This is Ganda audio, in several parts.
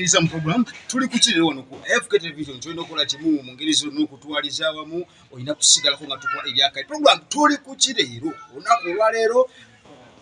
okutwaniriza mu program tuli kukirira wano ku fk television kyolina okukola kimu mu ngeri zonna okutwaliza awamu olina kusigalako nga tukola ebyakali program tuli kukireero olunaku olwaleero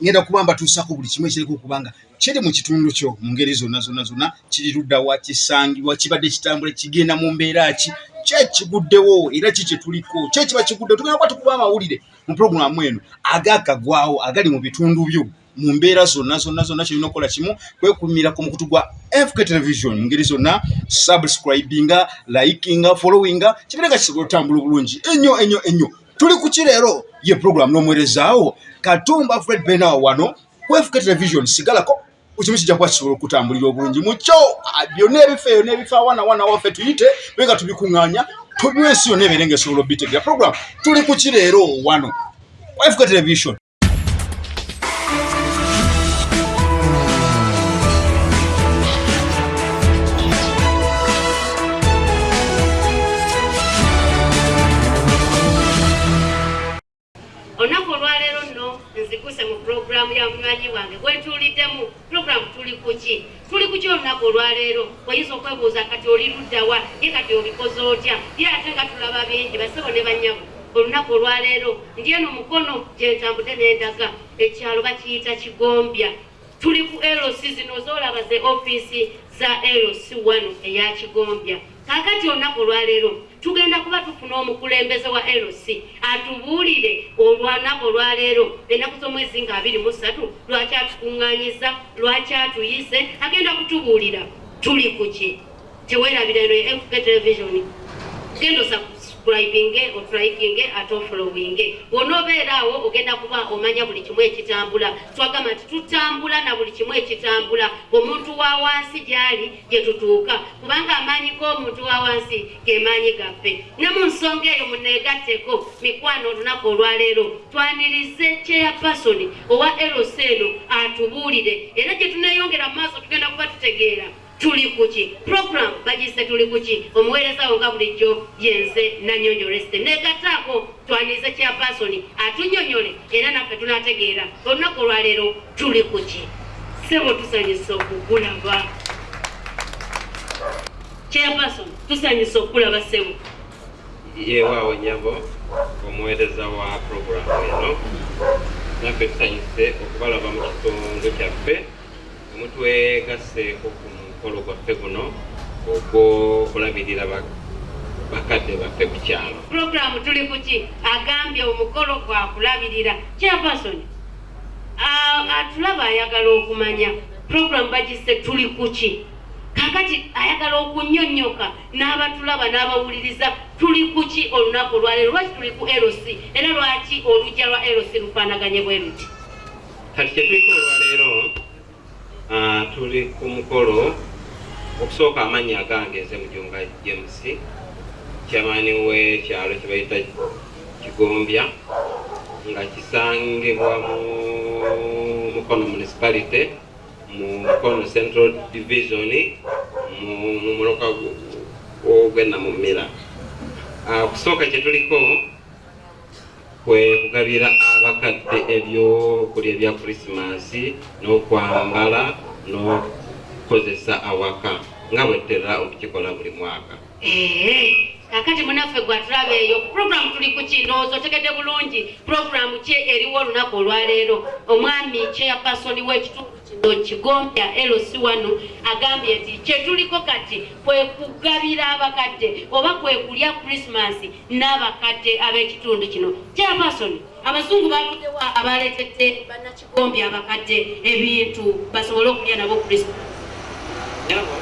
ngenda kuba mbatuusako buli kimu ekiriko okubanga kiri mu kitundu kyo mu ngeri zonna zonna zonna. Kiri ludda wa kisangibwa kibadde kitambula kigenda mu mbeera ki? Kyekiguddewo era ki kyetuliko kyekiba kiguddewo? Tugenda kuba tukuba amawulire mu puroguramu eno agakagwawo agali mu bitundu byo mu mbeera zonna zonna zonna kyolina okukola kimu kwekumira ku mukutu gwa fk television mu ngeri zonna subscribinga likinga followinga kibireka kisobola otambula obulungi. Ennyo ennyo ennyo. Tuli ku kireero ye puroguramu n'omuweerezaawo. Katumba fred benawo wano ku fk television sigalako ekimu kijja kuba kisobola okutambulira obulungi mukyo ah, byonna ebifa eyo n'ebifa wana wana waffe tuyite bega tubikuŋŋaanya tubiwa ensi yonna ebeere nga esobola obitegera. Puroguramu tuli ku kireero wano? Fk television pulogulaamu ya munywanyi wange gwetuuliddemu pulogulaamu tuli kuki tuli kuki olunaku olwaleero? Oyinza okwebuuza kati oli luddawa ye kati obikoze otya? Ye ate nga tulaba bingi basebo ne banyabo olunaku olwaleero ndi eno mukono gyentambudde n'endaga ekyalo bakiyita kigombya. Tuli ku loc zino zoolaba ze ofiisi za loc wano eya kigombya. Kaakati olunaku olwaleero tugenda kuba tufuna omukulembeze wa loc atubuulire olwanaku olwaleero ennaku z'omwezi nga abiri mu ssatu lwaki atukuŋŋaanyiza lwaki atuyise? Agenda kutubuulira. Tuli ku ki? Teweerabira eno fk television. Genda osubscribinge otrikinge ate ofollowinge bw'onoobeera awo ogenda kuba omanya buli kimu ekitambula. Twagamba nti tutambula na buli kimu ekitambula. Omuntu wa wansi gy'ali gye tutuuka. Kubanga amaanyi g'omuntu wa wansi ge maanyi gaffe. Ne mu nsonga eyo muneegatteko mikwano olunaku olwaleero twanirize kyeyapasoni owa eros eno atubuulire. Era gye tuneeyongera mu maaso tugenda kuba tutegeera tuli kuki program bagise tuli kuki omuweerezawo nga bulijjo yenze nanyonyo resite negataako twanize kyapasoni atunyonyole era naffe tunategeera olunaku olwaleero tuli kuki sebo tusanyusa okukulaba. Kyapasoni tusanyusa okulaba sebo yeewaawo nyabo omuweereza wa puroguramu eno. Naffe tusanyuse okubalaba mu kitundu kyaffe. Omutwegasseeko ku gwaffe guno ogw'okulabirira ba- bakadde baffe ku kyalo puroguramu tuli kuki agambye omukolo gwakulabirira kyapasoni atulaba ayagala okumanya puroguramu bagise tuli kuki kakati ayagala okunyonyoka n'abatulaba n'abawuliriza tuli kuki olunaku olwaleero lwaki tuli ku eroc era lwaki olujja lwa eroc lufaanaganye bwe luti? Kati kyetuliko olwaleero tuli ku mukolo okusooka amannya agange nze mujunga james kyamaani w'ekyalo kye bayita kigombya nga kisangibwa mu mukono municipality mu mukono central division mu mu muloka ogw'enamumira okusooka kyetuliko kwe kugabira abakadde ebyokulya ebya krisimansi n'okwambala n'okukozesa awaka nga bwetera okukikola buli mwaka. Kakati munaffe gwatulaba eyo puroguramu tuli ku kinoozo otegedde bulungi puroguramu ki eriwo olunaku olwaleero? Omwami kyeyapasoni w'ekitundu kino kigombya loc wano agambye nti kyetuliko kati kwe kugabira abakadde oba kwe kulya krisimansi n'abakadde ab'ekitundu kino? Kyeyapasoni abazungu bavuddewa abaleetedde bannakigombya abakadde ebintu basobole okulya nabo krisimansi Nyabo,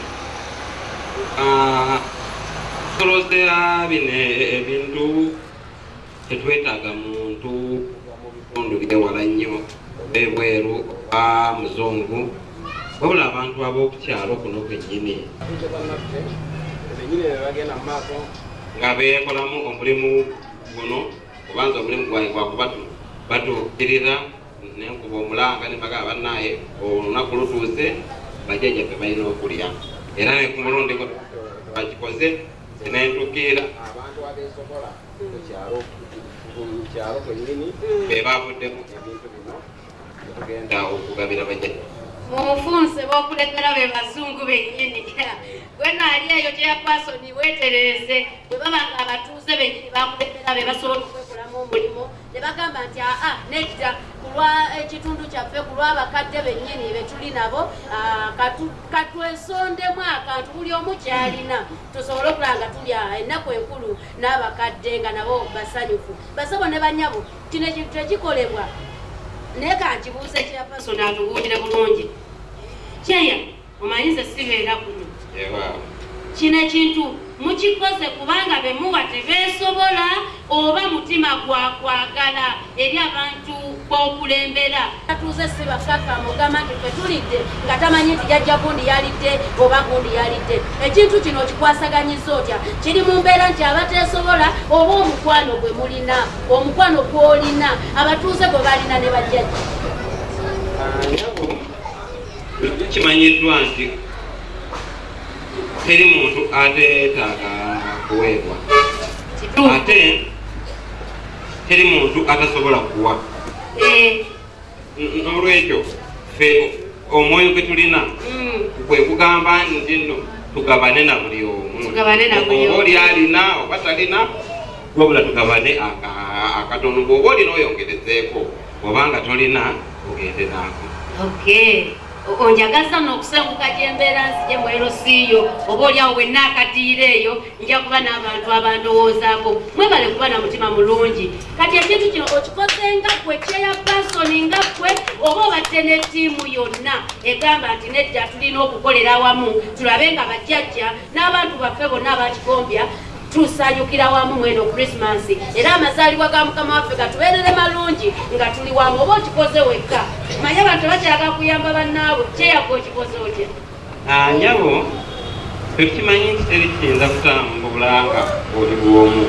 ah, tusolozera bino e- ebintu tetwetaaga muntu mu bitundu byewala nnyo ebweru oba muzungu wabula abantu ab'okukyalo kuno kwennyini nga beekolamu omulimu guno obanza omulimu gwange gwakubatu batuukirira nenkuba omulanga nembaga bannaye olunaku lutuuse bajjajjaffe balina okulya era ne ku mulundi bakikoze nentukiira abantu abesobola kukyalo kukyalo kwennyini. Be bavuddemu ebintu bino tugenda okugabira bajjajja mumufunse bokuletera be bazungu bennyini. Gwe naali eyo kyeyapasoni weetereze bwe baba nga abatuuze bennyini bakuletera be basobola omulimu ne bagamba nti aa nedda ku lwa ekitundu kyaffe ku lw'abakadde bennyini be tuli nabo ah, katu- katwesondemu akantu buli omu kyalina tusobole okulaba nga tulya ennaku enkulu n'abakadde nga nabo basanyufu. Basabo ne banyabo kino ekintu tekikolebwa naye kankibuuza ekyapasoni atubuulire bulungi. Kyeya omanyize sibeera kuno kino ekintu mukikoze kubanga bemuwa tebeesobola oba mutima gwakwagala eri abantu b'okulembera. Atuuze si bakakamu gamba nti fe tulidde nga tamanyi nti jajja gundi yalidde oba gundi yalidde. Ekintu kino okikwasaganyiza otya? Kiri mu mbeera nti abateesobola oba omukwano gwe mulina omukwano gw'olina abatuuze gwe balina ne bajjajja. Nyabo kimanyiddwa nti teri muntu ateetaaga kuweebwa. Ate teri muntu atasobola kuwa. Eh, n'olwekyo ffe omwoyo gwe tulina mm. kwe kugamba nti nno tugabane na buli omu. Oba oli alina oba talina wabula tugabane aka- akatono. Bw'oba olina oyongerezeeko obanga tolina ogende naako okay. O- onjagaza n'okusenguka gyembeera nzije mwero siiyo oba oliawo wenna akatiira eyo nja kuba n'abantu abandowoozaako. Mwebale kuba na mutima mulungi. Kati ekintu kino okikoze nga ggwe kyeya pasoni nga ggwe oba obadde ne ttiimu yonna egamba nti nedda tulina okukolera awamu tulabe nga bajjajja n'abantu baffe bonna abakikombya tusanyukira wamu mweno krisimansi era amazaalibwa ga mukama waffe gatubeerere malungi nga tuli wamu oba okikoze wekka? Manye abantu bakyaga kuyamba bannaabwe. Kyeyagga okikoze otya? Ah, nyabo tekimanyi nti teri kiyinza kutambula nga oli bwomu.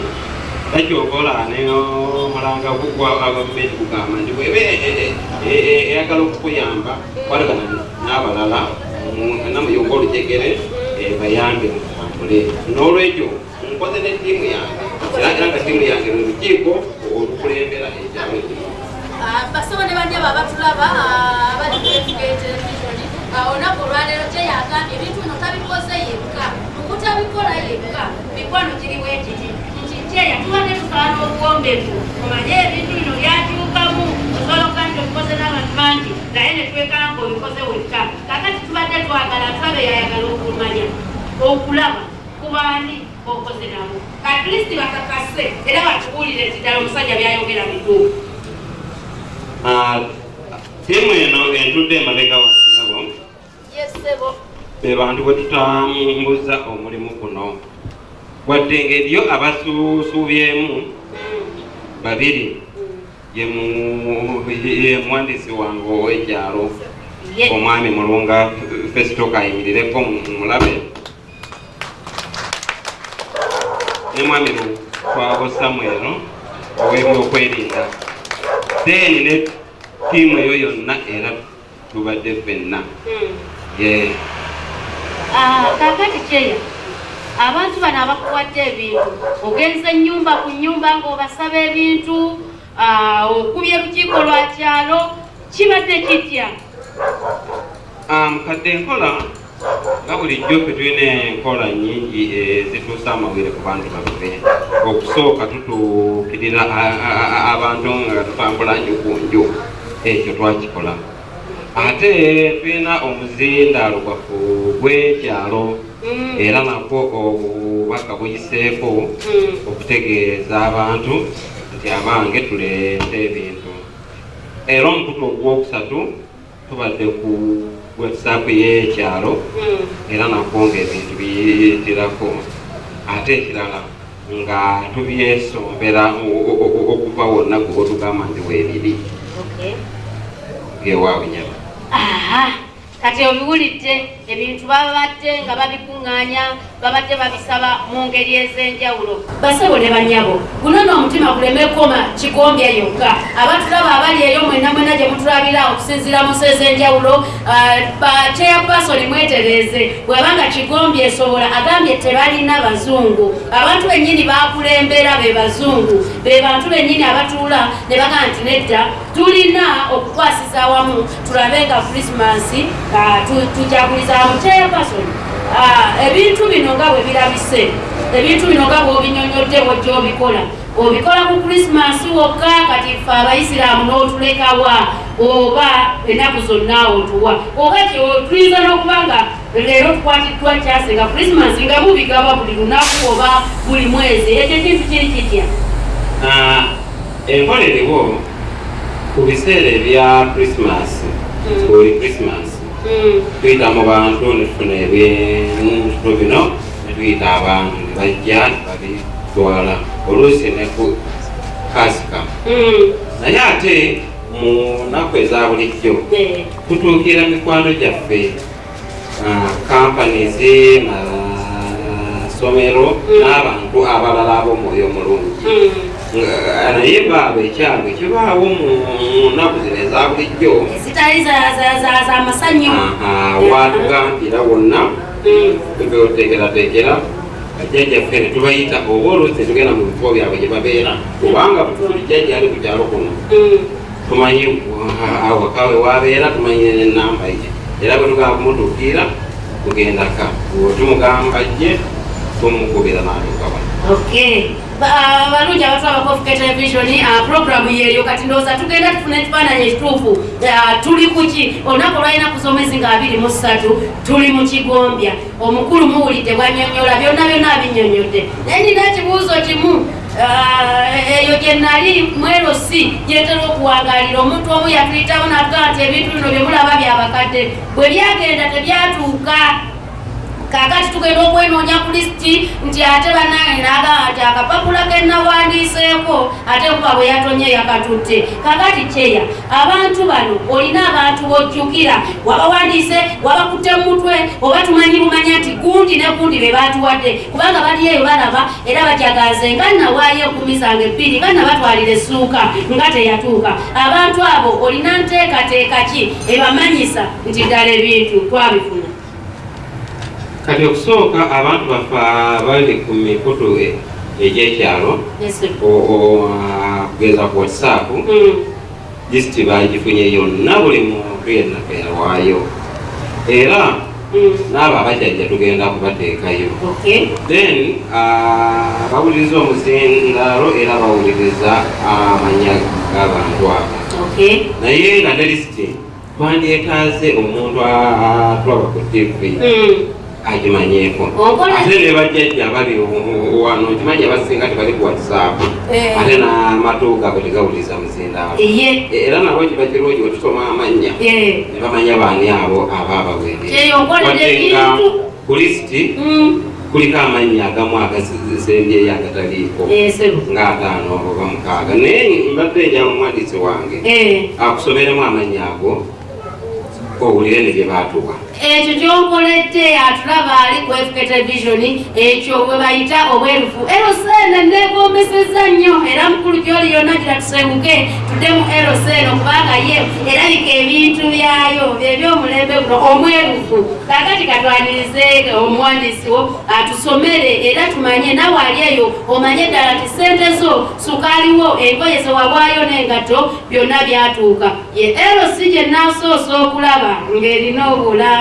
Takyokola nomulanga gugwa abavumenti kugamba nti bweba eyagala okukuyamba. Kwalagana n'abalala mu- namuyunga olujegere eh, bayambe mutambule n'olwekyo nkoze ne ttiimu yange era era nga ttiimu yange lwe lukiiko olukulembera ekyalo kino basabo ne banyaba abatulaba abali television olunaku olwaleero kyeyagambye ebintu bino tabikoze yekka mukutabikola yekka mikwano giriwo ekiti nti kyeya tubadde tukaala obuwombeefu omanye ebintu bino byakyukamu osobola okuba nti obikoze n'abantu bangi naye ne twekala nga obikoze wekka kakati tubadde twagala tulabe yayagala okumanya okulaba kubaani okoze nabo at least bakakase era batubuulire nti ddala omusajja byayogera bituufu Ah, ttiimu eno entudde emabega wano nyabo yesebo be bantu bwe tutambuza omulimu guno. Wadde ng'eriyo abasuusuubyemu babiri ye mu- ye muwandiisi wange ow'ekyalo omwami mulunga fesito kayimirireko mulabe ne mwami lukwabo samwero ow'ebyokwerinda then ne ttiimu eyo yonna era tubadde ffenna. Ye Ah, kakati kyeya abantu bano abakuwadde ebintu ogenze ennyumba ku nnyumba ng'obasaba ebintu ah, okubya lukiiko lwa kyalo kibadde kitya? Ah, mukadde enkola nga bulijjo ffe tulina enkola nnyingi ezituusa amawere ku bantu baffe okusooka tutuukirira abantu nga tutambula nju ku nju ekyo twakikola. Ate tulina omuzindaalo gwaffe gw'ekyalo Mm, era nakwo obubaka buyiseeko mm, okutegeeza abantu nti abange tuleete ebintu. Era omukutu ogwokusatu tubadde ku whatsapp y'ekyalo mm. era nakwo ngaebintu biyitirako ate ekirala nga tubyesombera okuva wonna gwe otugamba nti weebiri Okay. gewaawe nyama kati obiwulidde ebintu babadde nga babikuŋŋaanya babadde babisaba mu ngeri ez'enjawulo. Basebo ne banyabo guno n'omutima guleme koma kigombya yokka. Abatulaba abali eyo mwena mwena gye mutulabira okusinziira mu nsi ez'enjawulo chairperson mwetereeze bwebanga kigombya esobola agambye tebalina bazungu. Abantu bennyini bakulembera be bazungu. Be bantu bennyini abatuula ne bagaa nti nedda tulina okukwasiza awamu tulabe nga krisimasi tujaguliza mu chairperson Ah, ebintu bino nga bwe birabise ebintu bino nga bwobinyonyodde bwojja obikola obikola ku krisimasi wokka kati ffe abayisiraamu n'otulekawa oba ennaku zonna otuwa oba tuyinza n'okuba nga leero tukwatiddwa kyase nga krisimasi nga mubigaba buli lunaku oba buli mwezi ekyo kintu kiri kitya enkola eriwo ku biseera ebya krisimasi Mm. buli krisimasi tuyita mu bantu netufuna ebintu bino netuyita abantu nebajja nebabitwala oluusi ne ku kasika naye ate mu nnaku eza bulijjo tutuukira mikwano gyaffe companies masomero Mm. n'abantu abalala ab'omwoyo omulungi mm. Naye baaba ekyalo ekibaawo mu nnaku zino eza bulijjo. Zitali za- za- za- za masanyu aha, watugambira wonna Mm, beotekeratekera bajjajjaffe ne tubayita oba oluusi tugenda mu bifo byabwe gye babeera. Kubanga jjajja ali ku kyalo kuno. Mm. tumanyi wa- awakawe wabeera tumanyi nenamba ye. Era bwe tugamba kumutuukira tugendaka tumugamba jje tumukubira n'atukawa Okay. Ba- abalungi abantu abakofuka televisioni programu yeeyo kati ndowooza tugenda tufuna ekifaananyi ekituufu Ah, tuli kuki olunaku olwalinaku z'omwezi nga abiri mu ssatu tuli mu kigombya omukulu muwulidde bwanyonyola byonna byonna abinyonyodde naye nina ekibuuzo kimu Ah, eyo gye nali mwerosi gyetera okuwangalira omuntu omu yatuyitawo natugaa nti ebintu bino bye mulaba byabakadde bwe byagenda tebyatuuka kakati tugenda okwenoonya ku lisiti nti ate bannange naagamba nti akapapula ke nawandiiseeko ate kuba bwe yatonye yakatutte. Kakati kyeya abantu bano olina abantu bojjukira wabawandiise wabakutte mu mutwe oba tumanyi bumanya nti gundi ne gundi be batuwadde kubanga bali eyo balaba era bajagaze nga nawaayo enkumi zange ebbiri nga nabatwalira essuuka nga teyatuuka. Abantu abo olina nteekateeka ki ebamanyisa nti ddala ebintu twabifuna kati okusooka abantu baffe abali ku mikutu e- egy'ekyalo kugeza ku whatsapp Mm. lisiti bagifunye yonna buli muntu yenna pewaayo era Mm. n'abo abajjajja tugenda kubateekayo. Then bawuliriza omuzindaalo era bawuliriza amanya g'abantu abo. Naye nga ne lisiti twandyetaaze omuntu atulaba ku tv Mm. Agimanyeeko ate ne bajjajja bali wano kimanyi abasinga tebali ku whatsapp Eh. ate n'amatu gaabwe tegawuliriza muzindaalo Ye. era nabo kiba kirungi bwe tusoma amannya Ye. ne bamanya baani abo aba abaweerera Eyo nkolera Wadde nga ebintu. ku lisiti Mm. kuliko amannya agamu agasembyeyo agataliiko Eh, sebo. ng'ataano oba mukaaga naye mbadde njaba omuwandiisi wange Eh. akusomeremu amannya ago owulire ne bye baatuwa ekyo kyonkoledde atulaba ali ku fk televisioni ekyo bwe bayita obwerufu. Erosene negombeseza nnyo era mukulu gyoli yonna gira tusenguke tudde mu erosene kubanga ye erabika ebintu byayo byebyomulembe guno omwerufu. Kakati katwanirize omuwandiisi wo atusomere era tumanye nawe ali eyo omanye ddala nti sente zo sukaaliwo engoye zewabwayo n'engato byonna byatuuka. Ye erosi gye nasoose okulaba ng'erina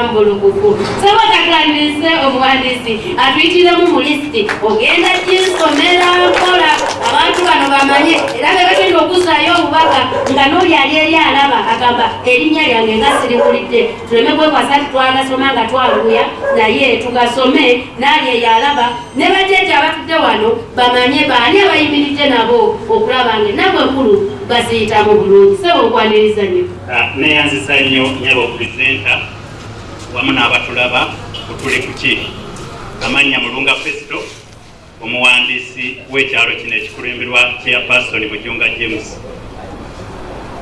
obulambulukufu saba katwanirize omuwandiisi atuyitiremu mu lisiti ogenda gisomera mpola? Abantu bano bamanye. Era be bagenda okuzaayo obubaka nga n'oli ali eri alaba agamba erinnya lyange nga sirikulidde tuleme kwekwasa nti twagasoma nga twanguya naye tugasome naali eyo alaba. Ne bajeje abatudde wano bamanye baani abayimiridde nabo okulaba nga ennaku enkulu baziyitamu bulungi. Sebo nkwaniriza nnyo. Ah, neyanzisa nnyo nyaba okupurezenta wamu n'abatulaba kutuli kuki amannya mulunga festo omuwandiisi w'ekyalo kino ekikulemberwa chairperson mujunga james.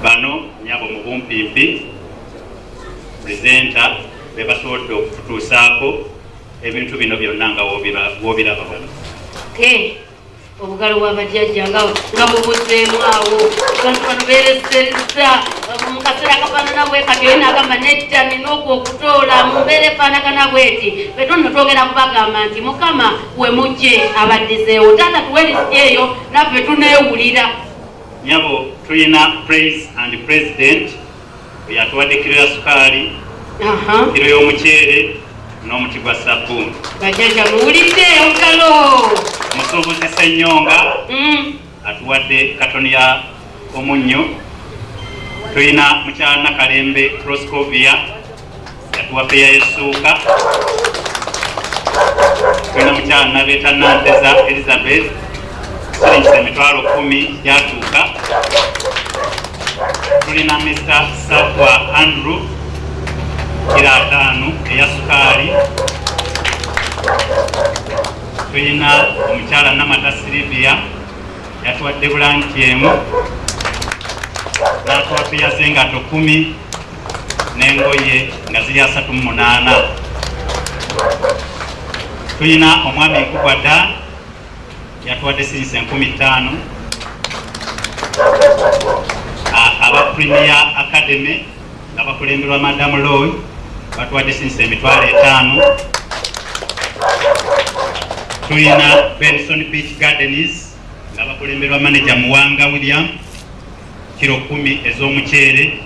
Bano nyabo mu bumpimpi purezenta be basobodde okututuusaako ebintu bino byonna nga wobira- wobiraba wano obugalo bwabajjajja nga mubuzeemu awo. Bantu bano beerezezza mu kaseera kafaanana bwe kati oyo nagamba nedda nina okwokutoola mu mbeera efaanagana bweti betonno twogera kubagamba nti mukama we mujje abaddizeewo. Taata tuwe lisiti eyo? Naffe tuneewulira. Nyabo tulina praise and president oyo atuwadde kiro ya sukaali kiro y'omuceere n'omuti gwa sabbuuni bajjajja muwulidde obugalo omusuubuzi ssennyonga Mm. atuwadde katoni ya omunnyo. Tulina mukyala nakalembe proscovia yatuwa peya yesuuka. Tulina mukyala nabeeta nanteza elizabeth siringisa emitwalo kumi gyatuuka. Tulina mr sakwa andrew kira ataano eya sukaali tulina omukyala namata silivia yatuwadde bulanki emu. N'atuwa tuyaze engato kumi n'engoye nga ziri asatu mu munaana. Tulina omwami nkugwa da yatuwadde sirinsi enkumi ttaano. A- aba premier academy nga bakulemberwa madamu loy batuwadde sirinsi emitwalo etaano. Tulina benson beach gardens nga bakulemberwa manager muwanga william kiro kumi ez'omuceere.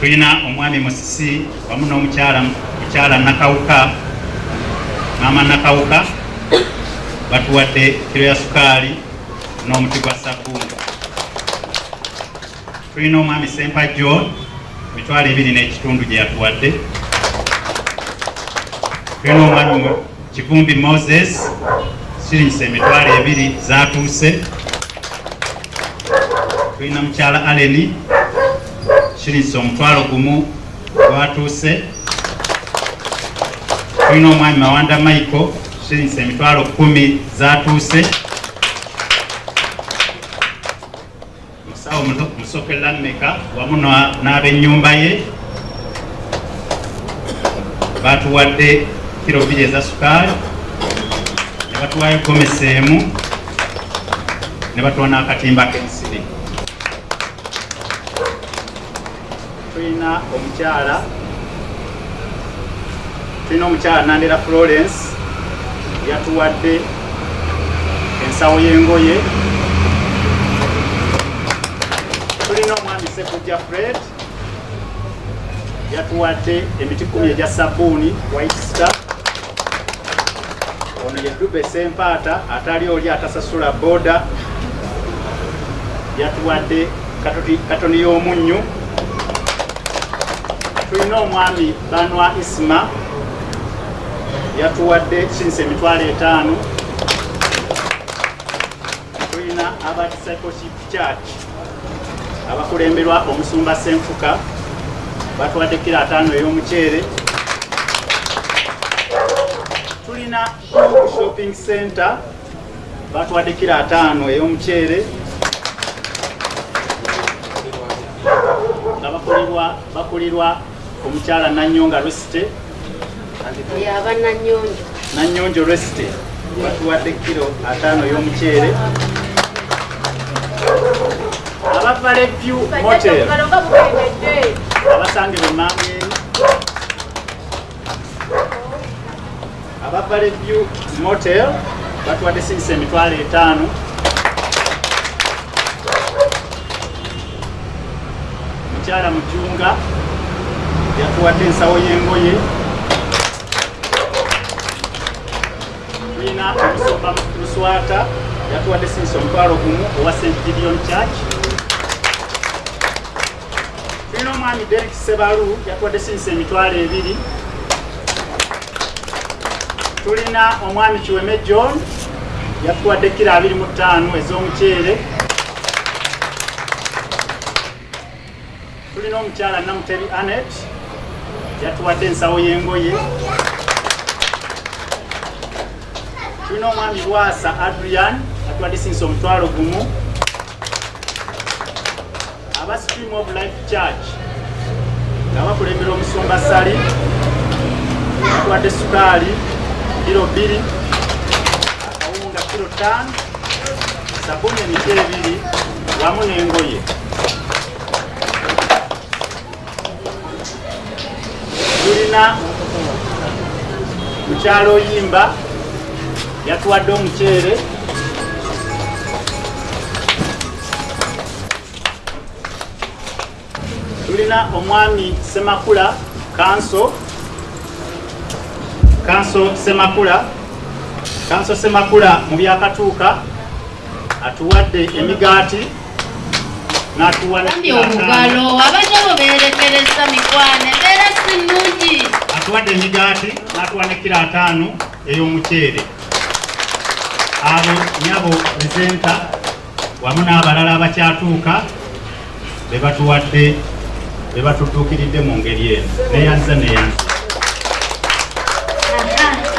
Tulina omwami musisi wamu n'omukyala mukyala nakawuka maama nakawuka batuwadde kiro ya sukaali n'omuti gwa sabbuuni tulina omwami sempajjo mitwalo ebiri n'ekitundu gye yatuwadde. Tulina omwami kivumbi moses siringisa emitwalo ebiri zatuuse tulina mukyala aleni siringisa omutwalo gumu gwatuuse. Tulina omwami mawanda michael siringisa emitwalo kumi zatuuse musawo Muso- musokera meka wamu na- n'ab'ennyumba ye batuwadde kiro bbiri eza sukaali ne batuwayo gomesi emu ne batuwa n'akatimba k'ensiri. Tulina omukyala tulina omukyala nandera florence yatuwadde ensawo y'engoye tulina sekujja fred yatuwadde emiti kumi egya sabbuuni white star. Ono ye dube sempaata atali oli atasasula boda. Yatuwadde katoni y'omunnyu tulina omwami banwa isma. Yatuwadde kinsa emitwalo etaano. Tulina aba discipleship church abakulemberwa omusumba senfuka batuwadde kiro ataano ey'omuceere. Tulina shopping center batuwadde kiro ataano ey'omuceere. Nga bakulirwa bakulirwa omukyala nanyonga resite yaba nanyonjo. Nanyonjo resite batuwadde kiro ataano ey'omuceere abavale view motel abasangibwa emmangu eri abavale view motel batuwadde sinisa emitwalo etaano. Mukyala mujunga yatuwadde ensawo y'engoye. Tulina omusumba luswata yatuwadde sinisa omutwalo gumu owa st gideon church tulina omwami derek sebalu yatuwadde sinisa emitwalo ebiri. Tulina omwami kiweme john yatuwadde kiro abiri mu ttaano ez'omuceere. Tulina omukyala namutebi anet yatuwadde ensawo y'engoye. Tulina omwami bwasa adrian yatuwadde sinisa omutwalo gumu. Stream of life church nga bakulembera omusumba sali batuwadde sukaali kiro bbiri akawunga kiro ttaano sabuni emiti ebiri wamu n'engoye. Tulina mukyalo oyimba yatuwadde omuceere tulina omwami semakula kanso kanso semakula kanso semakula mu byakatuuka atuwadde emigaati n'atuwa omugalo abanyabo berekereza mikwano embeera si nnungi. Atuwadde emigaati n'atuwa ne kiro ataano ey'omuceere. Abo nyabo presenta wamu n'abalala abakyatuuka be batuwadde be batutuukiridde mu ngeri eno. Neyanza neyanza.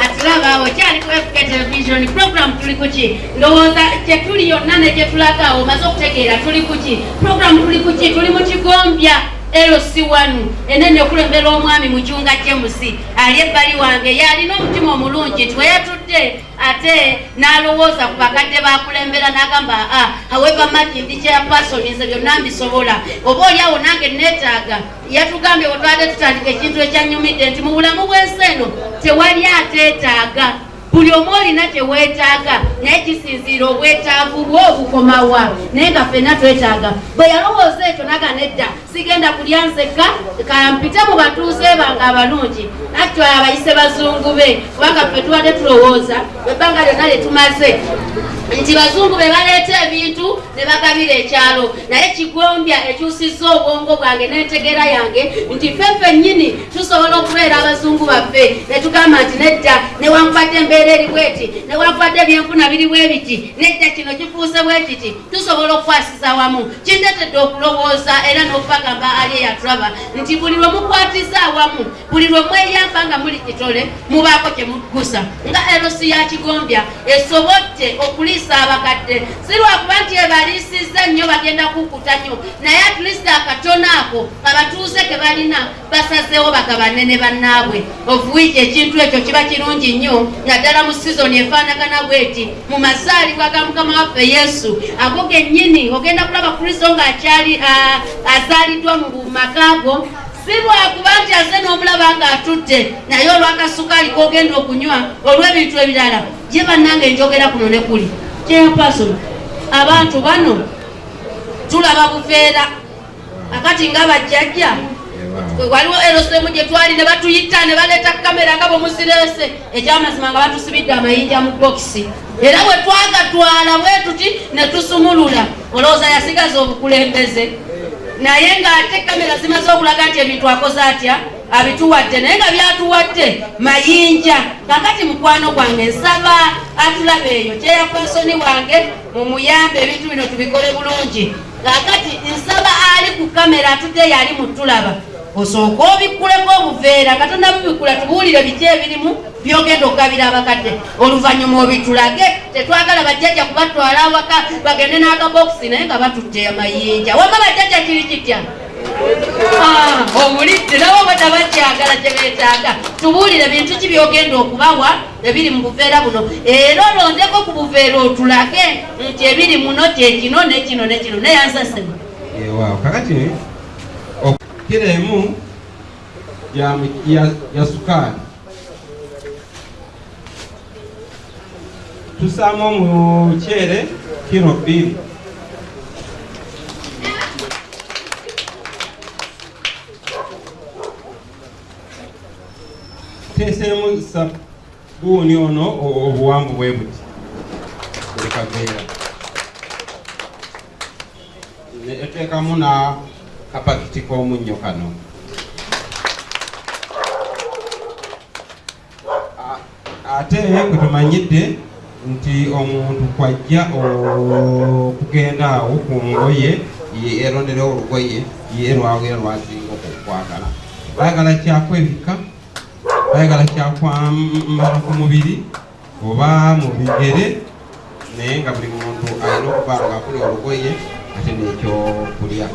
Atiraba okyali ku fk television program tuli kuki ndowooza kyetuli yonna ne gyetulagawo omaze okutegeera tuli kuki program tuli kuki tuli mu kigombya lc1 enene okulembera omwami mucunga james ali ebbali wange yalina omutima omulungi nti weyatudde ate n'alowooza ku bakadde bakulembera n'agamba aa however much ndi chairpersonize byonna mbisobola. Oba oliawo nange neetaaga yatugambye bwe twade tutandika ekintu ekyanyumidde nti mu bulamu bw'ensi eno tewali ateetaaga. Buli omu olina kyeweetaaga naye kisinziira obwetaavu bwo obukomawa naye nga ffenna twetaaga. Bwe yalowooza ekyo naga nedda sigenda kulya nzekka kampite mu batuuze bange abalungi. Natyo abayise bazungu be kubanga ffe tubadde tulowooza ebbanga lyonna lye tumaze. Nti bazungu be baleeta ebintu ne bagabira ekyalo. Naye kigombya ekyusizza obwongo bwange n'entegeera yange nti ffe ffennyini tusobola okubeera abazungu baffe. Ne tugamba nti nedda newankubadde embeera eri bweti newankubadde ebyenfuna biri bwe biti nedda kino kifuuse bwe kiti tusobola okukwasiza wamu kindeetedde okulowooza era n'okubagamba ali eyatulaba nti buli lwe mukwatiza awamu buli lwe mweyamba nga muli kitole mubaako kye muggusa nga erosi ya kigombya esobodde okuliisa abakadde. Si lwakuba nti ebaliisizza nnyo bagenda kukuta nnyo. Naye atleast akatono ako abatuuze ke balina basazeewo bagabane ne bannaabwe. Ovuwiki ekintu ekyo kiba kirungi nnyo naddala mu sizoni efaanagana bweti mu mazaalibwa ga mukama waffe yesu. Ago gennyini ogenda kulaba kristo ng'akyali ah, azaaliddwa mu makaago si lwakuba nti aze n'omulaba ng'atudde naye olwakasukaali kogenda okunywa olw'ebintu ebirala ye bannange njogera kuno ne kuli. Chairperson abantu bano tulaba buveera akati nga bajjajja waliwo erosemu gye twali ne batuyita ne baleeta kamera nga bwemuzirese ekyamazima nga batusibidde amayinja mu bokisi era bwe twagatwala bwe tuti ne tusumulula. Olowooza yasigaza obukulembeze naye ng'ate kamera zimaze okulaga nti ebintu akoze atya? Abituwadde naye nga byatuwadde mayinja. Kakati mukwano gwange nsaba atulaba eyo kyeyafasoni wange mumuyambe ebintu bino tubikole bulungi. Kakati nsaba ali ku kamera atudde yali mutulaba osooka obikkuleko obuveera katonda bubikula tubuwulire biki ebirimu byogenda okugabira abakadde. Oluvannyuma obitulage tetwagala bajjajja kubatwala awaka bagende n'akabokisi naye nga batutte amayinja. Wama bajjajja kiri kitya? Ah, obulidde nabo bwe tabakyagala kye beetaaga. Tubuulire bintu ki byogenda okubawa ebiri mu buveera buno? Era olondeko ku buveera otulage nti ebiri muno kyekino nekino nekino neyansasema waaw kakati kiro emu ya, ya, ya sukaali tusaamu omuceere kiro bbiri teeseemu sabuuni ono o- obuwanvu bwe buti buli kaveera ne eteekamu na kapakiti k'omunnyo kano ate bwe tumanyidde nti omuntu kwajja okugenda awo ku ngoye ye- eronderewo olugoye ye lwagera lwasinga okukwagala. Bayagala kyakwebika bayagala kyakwambala ku mubiri oba mu bigere naye nga buli muntu alina okuba nga akuli olugoye ate n'ekyokulya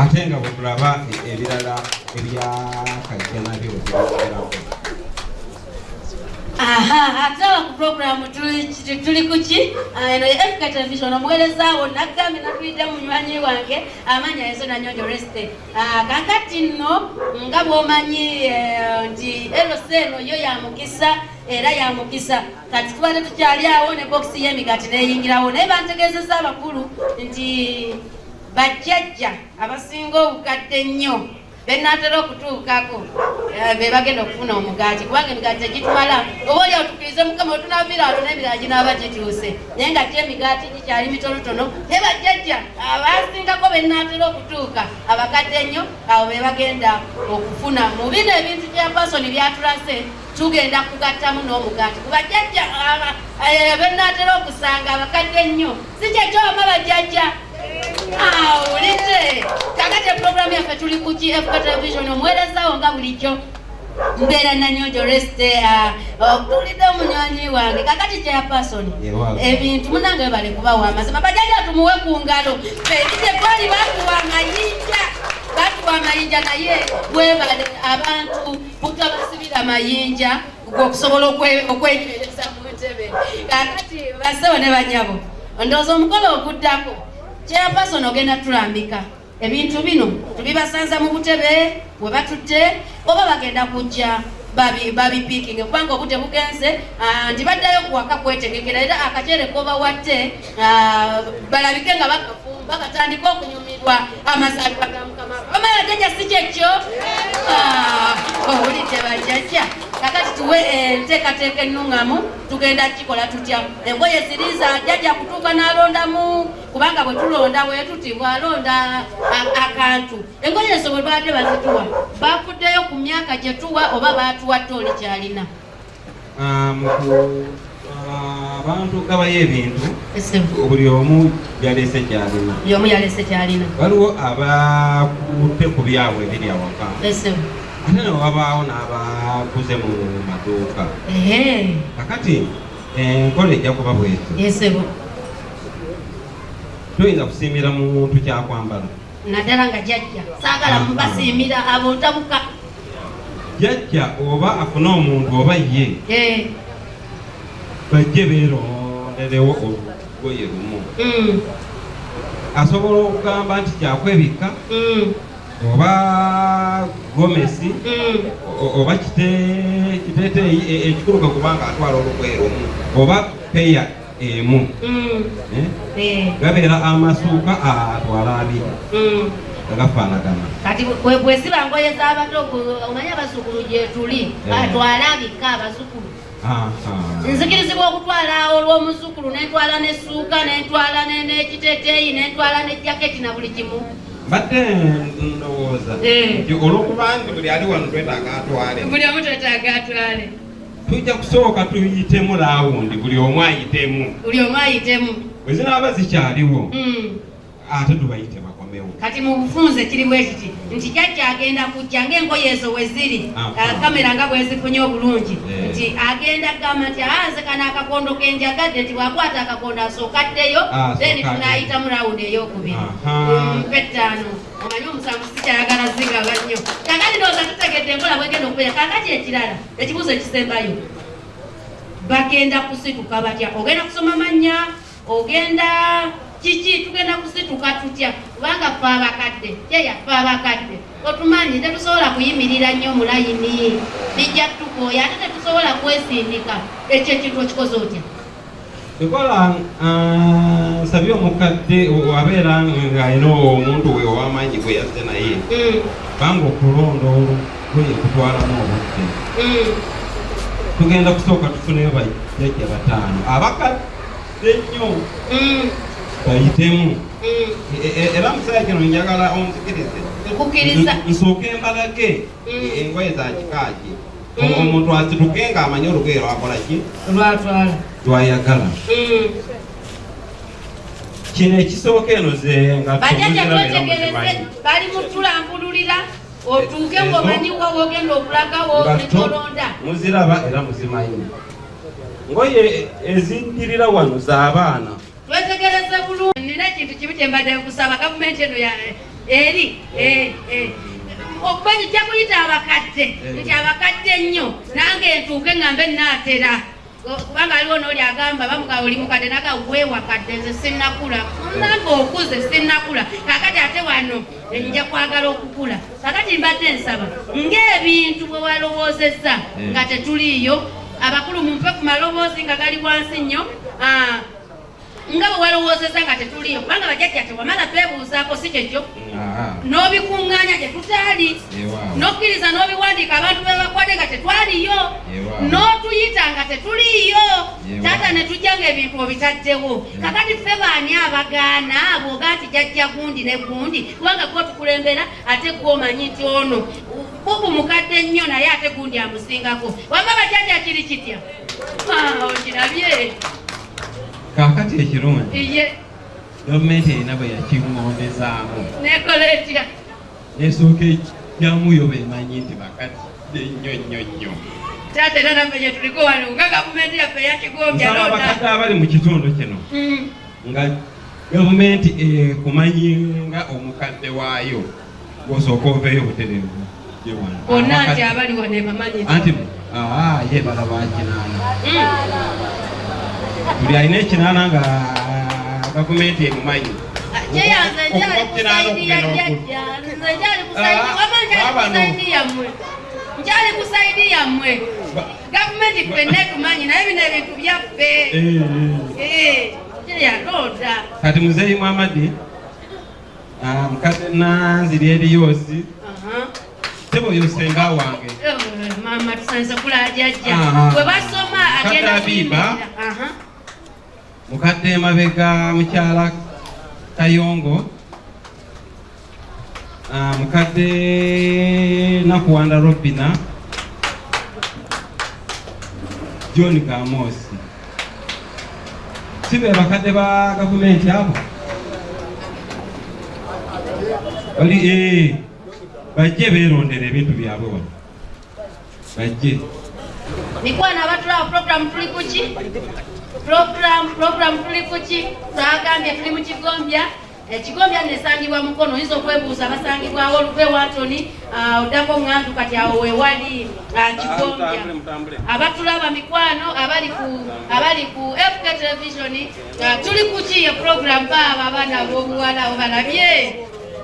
ate nga bwe tulaba ebirala ebyakajja nabyo ate awo ku programu tuli kuki Ah, eno ye africa television omuweereza wo nagambye natuyidde munywanyi wange amanya yezo nanyonjo reste Ah, kakati nno nga bwomanyi eh, nti eros eno yo ya mukisa era ya mukisa kati tubadde tukyali awo ne bokisi y'emigati neyingirawo naye bantegeezeza abakulu nti bajjajja abasinga obukadde ennyo benaatera okutuukako eh, be bagenda okufuna omugaati kubanga emigaati tegitumala oba oli otukirize mukama otunaviraalo n'ebirala ginaaba gikyuse naye nga kyo emigaati gikyali mitonotono ne bajjajja abasingako benaatera okutuuka abakadde ennyo abo be bagenda okufuna. Mu bino ebintu bya pasoni byatulase tugenda kugattamu n'omugaati. Ku bajjajja eh, benaatera okusanga abakadde ennyo si kyekyoma bajjajja awulidde kakati eprogramu yaffe tuli kuki fk television omuweerezawo nga bulijjo mbeera nanyonjo reste tulidde omunywanyi wange kakati kyapasoni Ewa. ebintu munange bale kubawa amazima bajaja tumuwe ku ngalo feride twali batuwa amayinja batuwa amayinja naye webale abantu butabasibira mayinja okusobola okwe- okwenywereza mu ntebe kakati basewo ne banyabo ndowooza omukolo oguddako chairperson ogenda tulambika ebintu bino tubibasanza mu butebe we batutte oba bagenda kujja babi- babipiikinge kubanga obudde bugenze ah, nti baddayo kuwaka kwetegekera era akacere kobawadde ah, balabike nga bakafumba katandika okunyumirwa amazaalibwa ga mukama. Omala jjajja si kyekyo? Owulidde bajjajja kakati tuwe enteekateeka ennuŋŋamu tugenda kikola tutya? Engoye ziriza jjajja kutuuka n'alondamu kubanga bwe tulonda bwe tuti bw'alonda akantu. Engoye ezo bwe baadde bazituwa bafuddeyo ku myaka gye tuwa oba baatuwadde oli kyalina? Ah, abantu gabayo ebintu buli omu yaleese kyalina. Buli omu yalese kyalina. Waliwo abakutte ku byabwe ebiri awaka ate ne wabaawo n'abakuze mu maduuka kakati enkola ejja kuba esebu toyinza kusiimira muntu kyakwambala? Naddala nga jjajja. Saagala mubasiimira abontabuka. Jjajja oba afune omuntu oba ye Eh, bajje beeronderewo olugoye lumu. Mm, asobola okugamba nti kyakwebikka mm, oba gomesi mm. oba kite- kiteeteeyi e- ekikuluka kubanga atwala olugoye lumu oba peya emu Mm, eh? eh, gabeera amasuuka atwala abiri mm. nga gafaanagana kati bwe- bwesiba ngoye z'abato omanyi abazukulu gyetuli Eh. atwala abika abazukulu Aha. nzikirizibwa okutwala olw'omuzukulu nentwala nessuuka nentwala ne- n'ekiteeteeyi nentwala ne jaketi na buli kimu mbadde ndowooza. Eh. nti olwokuba nti buli ali wano twetaaga atwale. Buli omu twetaaga atwale. Tujja kusooka tuyitemu laawundi buli omu ayitemu. Buli omu ayitemu. Bwe zinaaba zikyaliwo Mm. ate tubayite bakomewo kati mu bufunze kiri bwe kiti nti jjajja agenda kujja ng'engoye ezo we ziri Ah. ah, kamera nga bwezifunye obulungi Eh. nti agenda kugamba nti aanze kana akakondo kenjagadde nti bwakwata akakondo asooka addeyo Ah, then asooka tunayitamu rawundi eyokubiri. Mpe ttaano omanyi omusanvu sikyayagala zingaba nnyo. Kakati ndowooza tutegedde enkola bwegenda okubeera kakati ekirala ekibuuzo ekisembayo. Bagenda kusituka batya? Ogenda kusoma mannya? Ogenda kiki tugenda kusituka tutya kubanga fe abakadde yeya fe abakadde otumanyi tetusobola kuyimirira nnyo mu layini bijja tukooya ate tetusobola kwesindika ekyo ekintu okikoze otya ekola nsabye omukadde abeera ng'alina omuntu we ow'amaanyi gwe yazze naye Mm, banga okulonda olugoye kutwalamu obudde mm. tugenda kusooka tufuneyo bajjajja bataano abakadde nnyo Mm, bayitemu. E- e- era musaya kino njagala onzikirize nsooke embalage engoye za kikaaki omuntu asituke ng'amanyi olugoye lwakola ki lwayagala kino ekisooka eno ze nga bali mutulambululira otuuke Ezo- ng'omanyi wa wogenda okulagawo netolonda muziraba era muzimanyi. Ngoye ezindirira wano z'abaana twetegereze bulungi. Nina ekintu kimu kye mbadde nkusaba gavumenti eno ya- eri eh, eh. okuba kijja kuyita abakadde nti abakadde nnyo nange ntuuke ngambe naatera kubanga aliwo nooli agamba bamuga oli mukadde naga weewakadde nze sinnakula. Nange okuze sinnakula. Kakati ate wano nja kwagala okukula. Kakati mbadde nsaba ng'ebintu bwe walowoozezza nga tetuliiyo abakulu mumpe ku maloboozi nga gali wansi nnyo ah, nga bwe walowoozezza nga tetuliiyo kubanga bajjajja tewamala twebuuzaako si kyekyo n'obikuŋŋaanya gye tutaali. N'okkiriza n'obiwandiika abantu be bakwadde nga tetwaliyo. N'otuyita nga tetuliyo taata ne tujja ng'ebintu obitaddewo. Kakati ffe baani abagaana bw'oga nti jajja gundi ne gundi kubanga gwe otukulembera ate gwe omanyi nti ono bubu mukadde nnyo naye ate gundi amusingako. Wamba bajjajja kiri kitya? Okirabye kaakati ekirungi gavumenti erina bwe yakingondezaamu nekola etya nesooka ejjamuyo bemanyi nti bakadde nnyo nnyo nnyo. Taata era naffe gye tuliko wano nga gavumenti yaffe yakigombya abakadde abali mu kitundu kino. Mm. nga gavumenti ekumanyi nga omukadde waayo gwosooka oveeyo butereevu bonna nti abali wano ebamanyi anti ye balaba kinaana Mm. Buli alina ekinaana nga gavumenti emumanyi nkyali abano. kusaidi yammwe gavumenti ffenna etumanyi naye bino ebintu byaffe. Eh, kyeyalooda kati muzeeyi mwamadi ah, mukadde nanziri eriyoosi teboyo senga wange. Mama tusanze Ah. bwe basoma agenda kuyimirira. Mukadde emabega mukyala kayongo. Ah, mukadde nakuwanda robina. John gamosi si be bakadde ba gavumenti abo? Oli eh, bajje beerondera ebintu byabwe wano. Bajje. Mikwana abatulawo program tuli kuki program program tuli kuki? Twagambye tuli mu kigombya. Ekigombya nesangibwa mukono. Oyinza okwebuuza basangibwawo olugwe watoni oddako ŋŋantu kati awo wewali ah, kigombya. abatulaba mikwano abali ku abali ku fk television ah, tuli kuki ye program baabo abaana b'obuwala? Obalabye?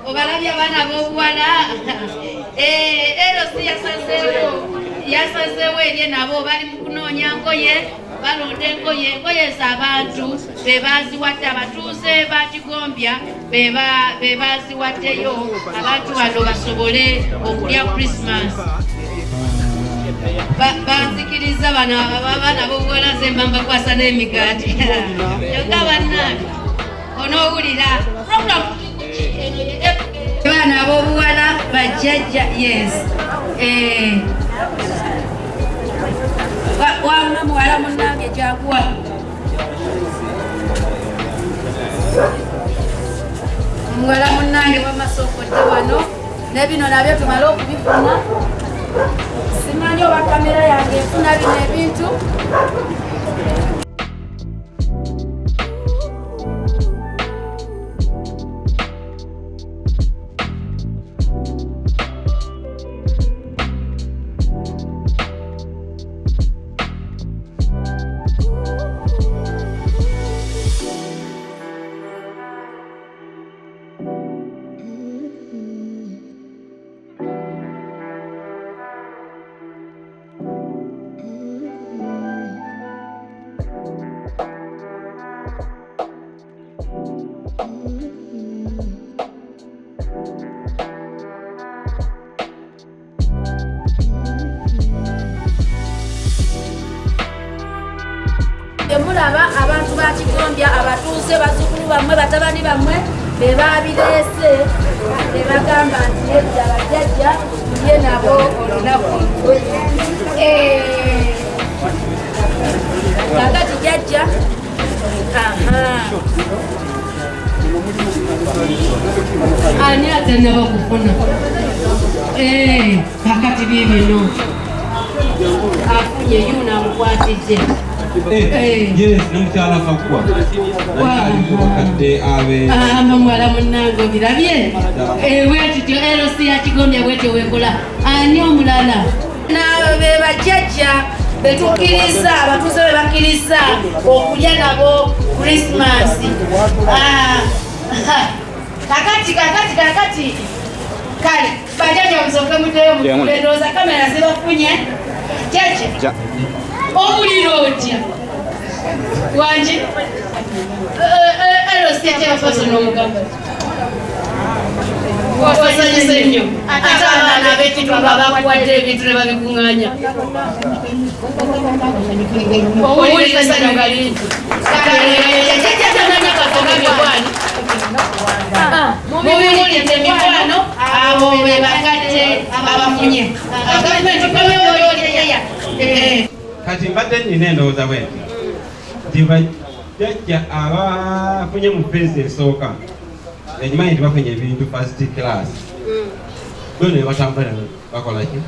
Obalabye abaana b'obuwala? Eh, erosi yasazeewo. Yasazeewo erye nabo. Bali mu kunoonya ngoye balonda engoye engoye z'abantu be baziwadde abatuuze ba kigombya be ba- be baziwaddeyo abantu bano basobole okulya krismas Ba- banzikiriza bano abaana b'obuwala ze mba mbakwasa n'emigaati. Yoga bannange onoowulira. Baana ab'obuwala bajjajja yes Wa- wamma muwala munnange jaguwa muwala munnange bamasokodde wano ne bino nabyo tumale okubifuna simanyi oba kamera yange efuna bino ebintu ani ate naba kufuna Eh, kakati bibino afunye yuna amukwatidde Eh, yes nomukyala abe amba muwala munange obirabye bwetityo eroc yakigombya bwetyo wekola ani omulala. Nabo be bajjajja betukkiriza abatuuze be bakkiriza okulya nabo krisimasi kakati kakati kakati kale bajjajja musoke muteyo mukendooza kamera zibafunye kyekyo obulira otya wanje erositetebafaso n'omugamba wasanyise nnyo ate abaana ab'ekitwa babakuwadde ebintu ne babikuŋŋanya owulira essanyu nga lingi jajjatamanya katogabye bwani mubiwulidde mikwano abo be bakadde abafunye gavumenti komyoolyeya kati mbadde nina endowooza bwenti nti bajjajja abafunye mu feesi esooka ekimanyi nti bafunye ebintu first class. Bo ne batambula bakolaki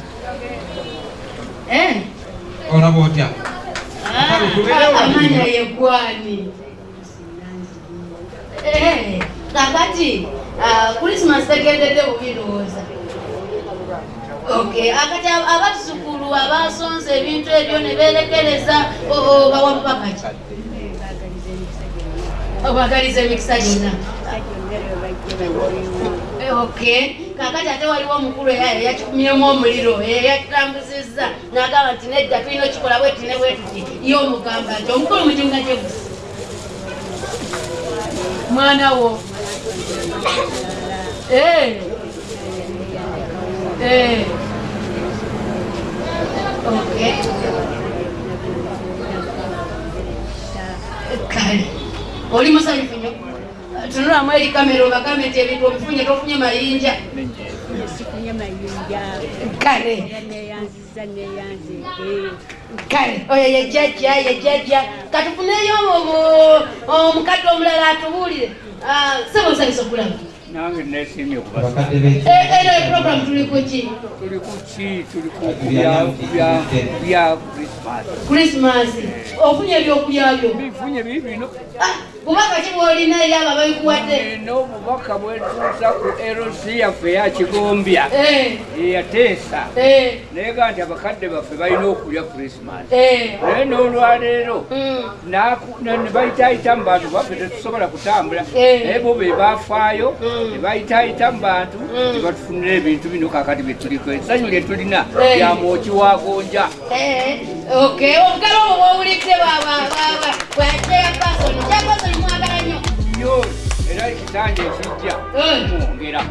olaba otya amanya yegwani kakati krismas tegendedde bubirowooza okay akati abatusukulu abasonze ebintu ebyo ne berekereza bawabubakaki obagaliza emikisa gyonna. Okay kakati ate waliwo omukulu yakikumyemu omuliro yakitambuzizza nagamba nti nedda tulina okikola bweti ne bwetuti ye omugamba nti omukulu mujunga gyegusa mwana wo. Eh. Eh. Kale oli musanyufu nnyo tunulamu eri kamera obagambe nti ebintu obifunye tofunye mayinja. Kale neyanze kale. Oyo yejjajja yejjajja katufuneyo omukadde omulala atubuulire. Sebo nsanyusa okulaba nange nesimye okubasa abakadde b'eki eno eprogramu tuli kuki tuli ku ki? Tuli ku bya- bya- bya krismas ofunye ebyokulya byo. Bifunye bibino Ah, kubaka ki bwolina eri abo ababikuwadde n'obubaka bwetuusa ku eroc yaffe eyakigombya Eh, eyateesa eh, nayegaa nti abakadde baffe balina okulya krismas eh. naye n'olwaleero Mm. ne bayitaayita mu bantu baffe tetusobola kutambula Eh. naye bo be bafaayo Mm. ne bayitaayita mu bantu Mm. ne batufunira ebintu bino kakati bye tuliko essanyu lye tulina Eh. lya mwoki wa gonja Eh, okay obugalo obwo bwowulidde bwakeyapasoni kyapasoni nnyo era ekitanja ekijja mwongera mu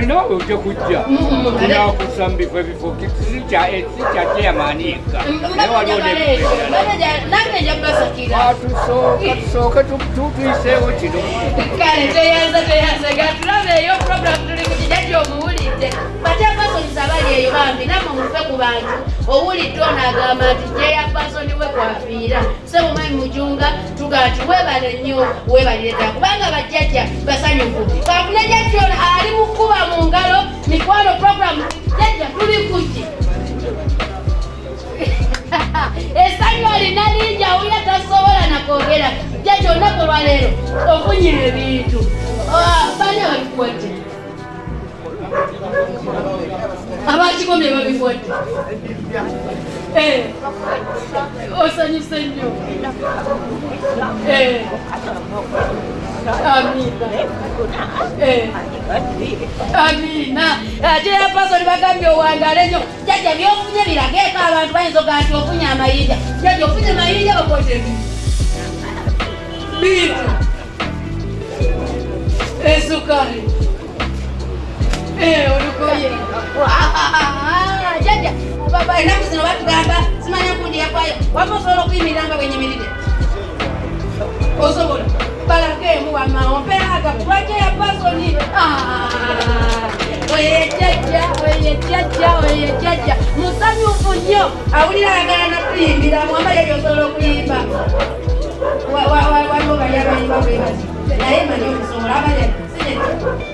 ninawe ojja kujja tunakusa mu bifo ebifo sikya kyeyamaani yekka naye waliwo mbadde njagala ekyo Mbadde njagala- nange nja kubasakira tusooke tutuyiseewo kino kale teyanza teyanza gatulabe eyo program tuli ku kijajja omuwulidde bate pasoniza abali eyo bambi namwe mufe ku bantu. Owulidde onaagamba nti jeya pasoni we kwafiira sebumanyi mujunga tugaa ti webale nnyo webalire ddala. Kubanga bajjajja basanyufu. Kafune jajja ono ali mukuba mu ngalo mikwano program jajja tuli kuki essanyu olina lingi awulira tasobola nakwogera jajja olunaku olwaleero ofunye ebintu. Ah, bani ababikuwadde abakikomye babikuwadde Eh, osanyuse nnyo amina. Ate yapasoni bagambye owangale nnyo. Jajja byofunye birageeko abantu bayinza ogaa nti ofunye amayinja. Jajja ofunye mayinja bakote biitu. Esukali olugoye jajja enaku zino batugamba simanya kundira kwayo waba osobola okuyimirira nga bwenyimiridde osobola balageemu wamaomperaga lwajja ya pasoni oyejjajja oyejjajja oyejjajja musanyufu nnyo awulira ayagala nakuyimbira mwambali eyo osobola okuyimba waliwo bali abayimba bwebazi naye manyi okusobola abali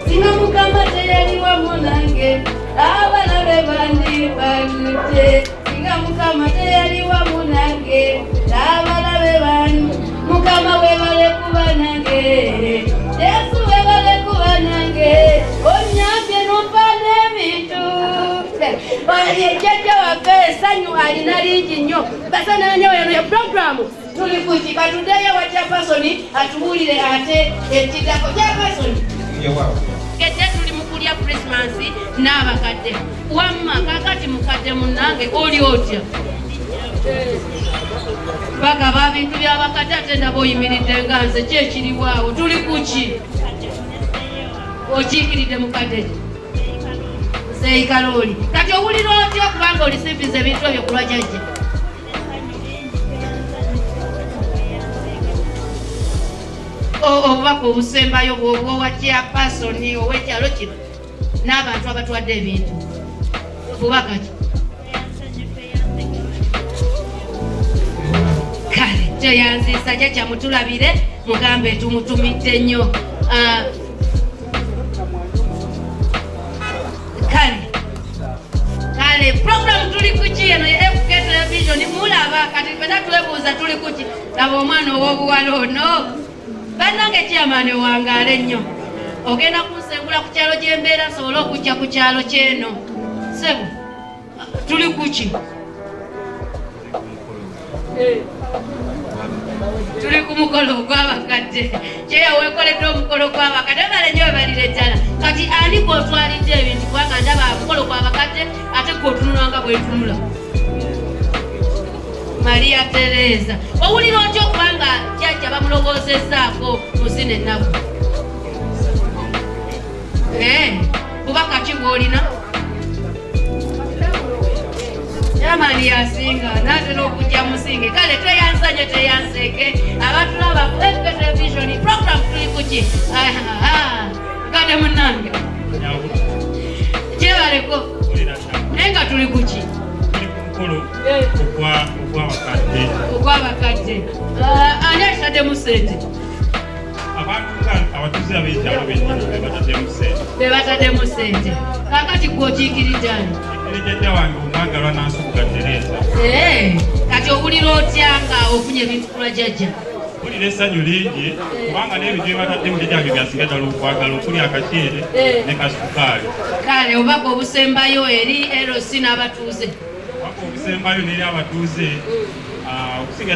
singa mukama teyali wamu nange abana be bali bakadde singa mukama teyali wamu nange n'abalabe banu mukama webale kuba nange yesu webale kuba nange onyambye nompa n'ebintu jjajja waffe essanyu alina lingi nnyo. Basananyo eno ye puroguramu tuli kuki katuddeyo wa kyapasoni atuwulire ate ekitako. Kyapasoni kedde tuli mu kulya krisimasi n'abakadde. Wamma kakati mukadde munange oli otya? Bagaba bintu byabakadde ate ndaba oyimiridde nga nze kyekiriwaawo tuli kuki okiikiridde mukadde? Seikalooli kati owulira otya kubanga olisimbiza ebintu ebyo kulwa jajja O- obubaka obusembayo bwoba kyapasoni ow'ekyalo kino n'abantu abatwadde ebintu. Bubaka ki? Kale kyeyanziisa jajja mutulabire mugambe tumutumidde nnyo. Ah, kale kale program tuli kuki eno? Ya fk television mulaba kati fena twebuuza tuli kuki laba omwana ow'obuwala ono bannange kyamaani wangaale nnyo. Ogenda kunsengula ku kyalo gyembeera nsobole okujja ku kyalo kyeno. Sebo tuli kuki tuli ku mukolo ogw'abakadde. Kyeya weekoledde omukolo gw'abakadde bale nyo webalire ddala kati ani gwotwalidde ebintu kubanga ndaba mukolo gw'abakadde ate gwotunula nga bwetunula mariya tereza owulira otya okubanga jjajja bamulogoozezaako muzina ennaku bubaka ki bwolina? Yamani yasinga natera okujja musinge kale teyansanye teyanseeke abatulaba television program tuli kuki kade munange kyebaleko naye nga tuli kuki mukolo ogw'abakadde ogwabakadde ani akitaddemu sente abatuuze ab'ekyalo bennyini be bataddemu sente bebataddemu sente kakati gwokiikirijani erejjajja wange omwagalwa n'ansubuga tereza. Kati owulira otya nga ofunye ebintu kulwa jjajja mpulira essanyu lingi kubanga n'ebintu bye bataddemu jjajjange byasinga ddala okwagala okuli akaceere ne kasukaali kale obaka obusembayo eri erosi n'abatuuze waka obusembayo n'eri abatuuze ah, okusinga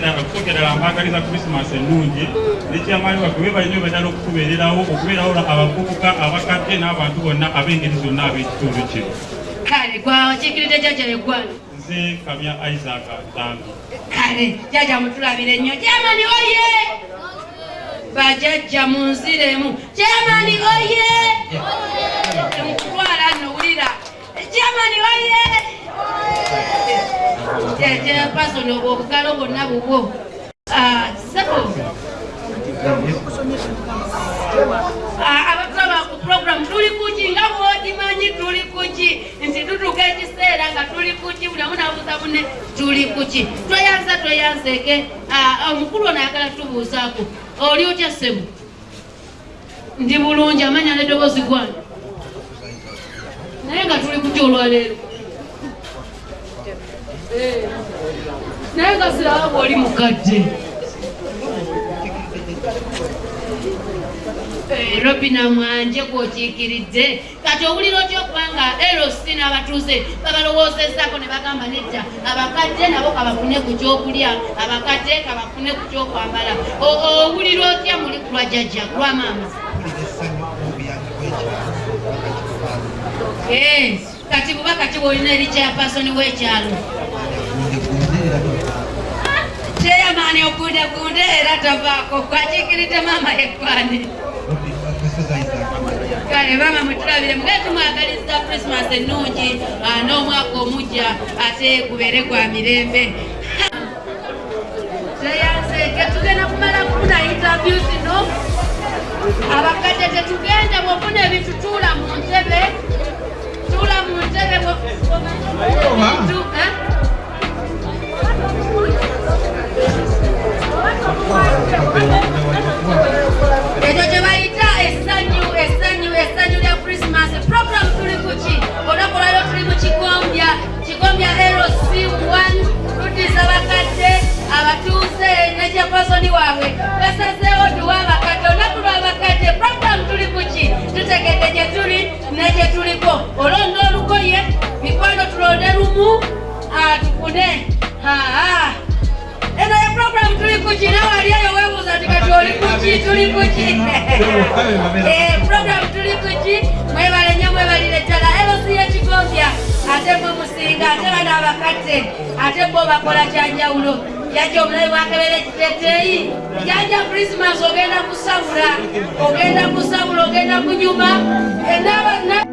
ddala mbagaliza krisimasi ennungi. Nekyamaani waffe bebali nnyo baddala okutubeererawo okubeerawo abavubuka abakadde n'abantu bonna ab'engeri zonna ab'ekitundu kino. Kale gwakiikiridde jjajja yeggwana nze kamya isaac tambi kale jjajja mutulabire nnyo. Jamani oye! Bajjajja munziremu jamani oye! Mukutwala nno wulira. Jamani oye pasoni obwo obugalo bwonna bubwo. Ah, sebo. Abatulaba ku program tuli kuki nga bwokimanyi tuli kuki nti tutuuka ekiseera nga tuli kuki buli amu nabuuza bune tuli kuki tweyanza tweyanzeeke Ah, omukulu ono ayagala tubuuzaako oli otya ssebo ndi bulungi amanya nedoboozi gwange. Naye nga tuli kuki olwaleero naye nga siraba bwoli mukadde Eh, robina mwanje gwokiikiridde. Kati owulira otya okubanga erosi n'abatuuze babalowoozezaako ne bagamba nedda abakadde nabo kabafune ku kyokulya abakadde kabafune ku kyokwambala. Owulira otya muli kulwa jjajja kulwa maama? Eh, kati bubaka ki bwolina eri kyapasoni w'ekyalo kyeyamaani okundekunde era tavaako kwakiikiridde maama yekwani kale maama mutulabire mugee tumwagaliza krismas ennungi ah, n'omwaka omujja ate gubeere gwa mirembe. Teyanzeeke tugenda kumala kufuna interview zino. Abakadde tetugenda bwofuna ebintu tuula mu ntebe. Tuula mu ntebe ekyo kye bayita essanyu essanyu essanyu lya krisimas program tuli ku ki? Olunaku lwaliro tuli mu kikombya kikombya lc 1 tuddiza bakadde abatuuze nekyapasoni waabwe. Basazeewo tuwa abakadde olunaku lw'abakadde program tuli ku ki? Tutegedde gye tuli ne gye tuliko. Olonda olugoye mikwano tulonde lumu ah, atufune aa ah, ah. eno ye program tuli kuki nawali eyo weebuuza nti kati oli kuki tuli kuki eh, program tuli kuki mwebale nnyo mwebalire ddala erosi y'ekigombya ate mwe musinga ate bano abakadde ate bo bakola kyanjawulo yajja omulabe bwakebera ekiteteeyi janja krisimas ogenda kusabula ogenda kusabula ogenda kunyuma. Eh,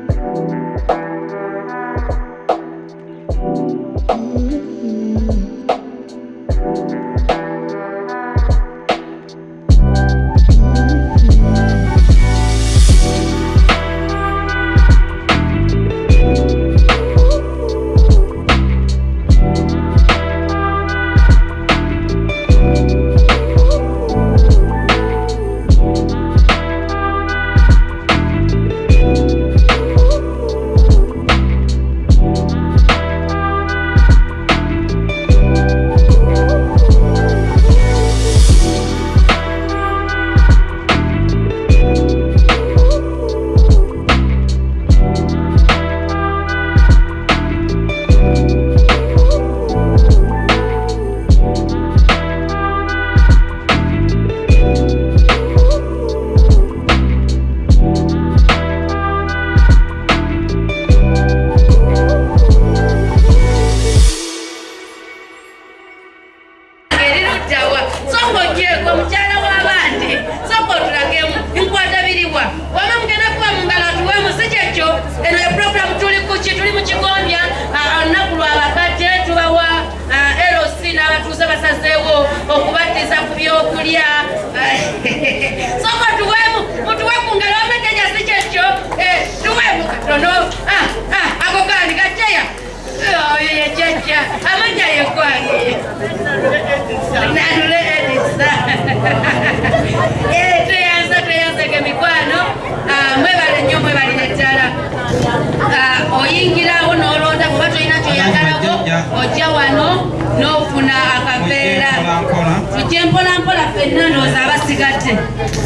akaveera tujje mpolampola ffenna ndowooza abasigadde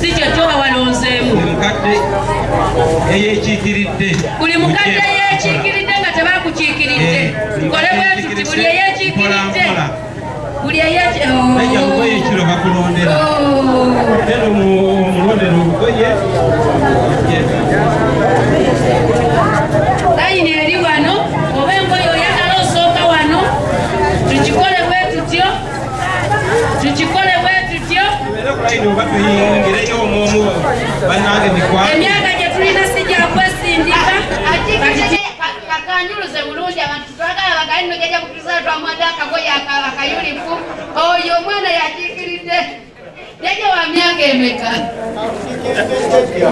si kyo toba walonzeemu. Eyekiikiridde. Buli mukadde yeekiikiridde nga tebakukiikiridde kole bwe tuti buli eyeekiikiridde buli eyeki najja lugoye ekiro bakulondera. Ero omulondera olugoye ino oba tuyingireyo omwomu bannange mikwano emyaka gye tulina si gya kwesindika kakanjuluze bulungi abantu. Twagala bagali no jajja kukiriza twamwadde akagoye aka- akayulifu oyo omwana yakiikiridde. Jajja wa myaka emeka?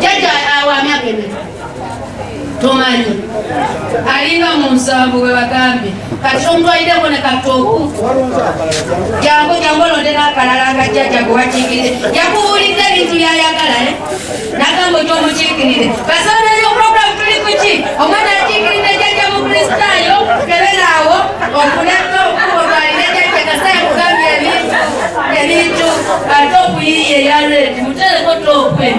Jajja ah, wa myaka emeka tomanyi alinga mu nsanvu bwe bagambye kati omutwalireko ne katooku jangu jangu olondera akalala nga jjajja gwe wakiikirire. Yakubuulidde ebintu byayagala eh? nagamba ekyomukiikirire kasoneyo puroguramu tuli kuki omwana yakiikiridde jjajja mu kristaayo keberaawo okuleka okutwalire jjajja kasaya kugambye ebintu ebintu ate okuyiiye eya redi mutereko tookwe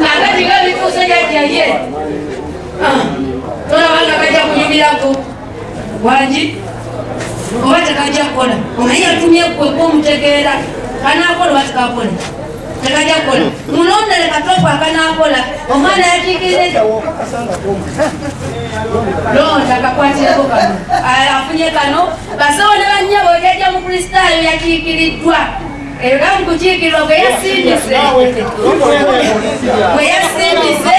ngagati gabituuse jjajjaye tolabanga kajja kunyumirako wangi oba tekajja kukola omanyi yatumye kweka omutegeera kanakola oba tekakola tekajja kukola mulondere katofu akanakola omwana yakiikirire londa kakwatireko kano afunye kano. Basawo ne banyabo jajja mu kristaayo yakiikiriddwa era mukukiikirwa gwe yasindise gwe yasindise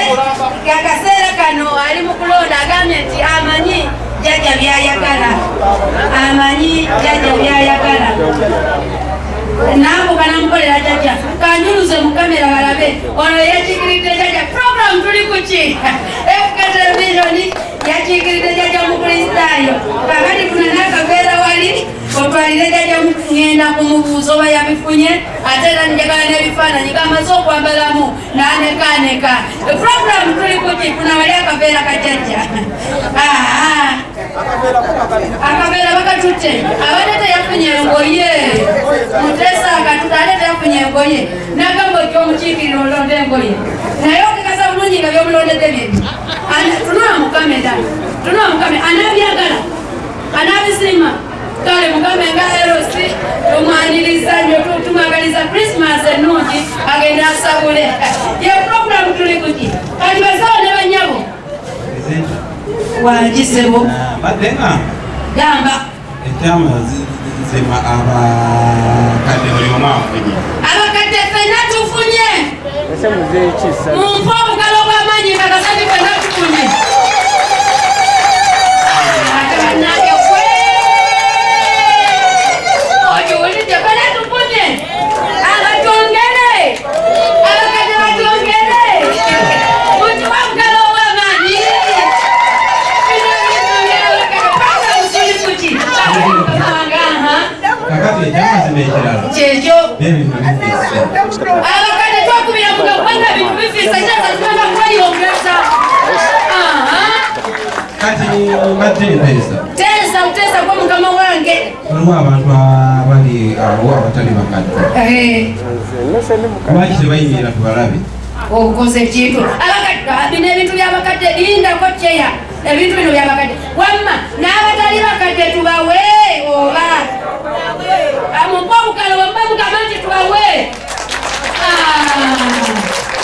kakaseera kano ali mu kulonda agambye nti amanyi jajja byayagala amanyi jajja byayagala naako kanamukolera jajja kanyuluze mu kamera balabe. Ono yakiikiridde jajja program tuli kuki efuka televisioni yakiikiridde jajja mu kristaayo kakati kuna n'akaveera wali otwalire jajja ngenda kumubuuza oba yabifunye ate era njagala n'ebifaananyi kamaze okwambalamu n'anekaneka program tuli kuki kuna wali akaveera kajajja akaveera bakatutte. Abadde teyafunye engoye mutesa akatutte ate teyafunye engoye nagamba ekyomukiikirira olonda engoye naye okekasa bulungi nga byomulondedde bintu tunula mukamera tunula mukamera anabyagala. Anabisima kale mukambe nga erosi tumwaniriza nyo tumwagaliza krismas ennungi agenda asabule. Ye programu tuli kuki kati basawo ne banyabo wagisebo mbadde nga? Gamba. Ekyama zima abakadde buli omu afunye. Abakadde fenna tufunye ese muzeeyi kisa mumpe obugalo bw'amaanyi kakasati fenna tufunye ate bannange kwe okiwulidde fenna tufunye abatongere abakadde batongere mukiwa obugalo obw'amaanyi bino ebitongere abakadde paka musuli kuki Aha. kakati ekyamazima ekirala kyekyo n'ebintu bifise abakadde twakubira muga kubanga bintu bifiisa kyaza tugenda kweyongeza Aha. kati mbadde empeesa teesa buteesa gwe mukama wange. Waliwo abantu abali awo abatali bakadde. Lwaki tebayimirira tubalabe obukoze ekintu. Bino ebintu byabakadde lindako kyeya. Ebintu bino byabakadde wamma n'abatali bakadde tubawe oba? Amupa obukalo wamma mugamba nti tubawe.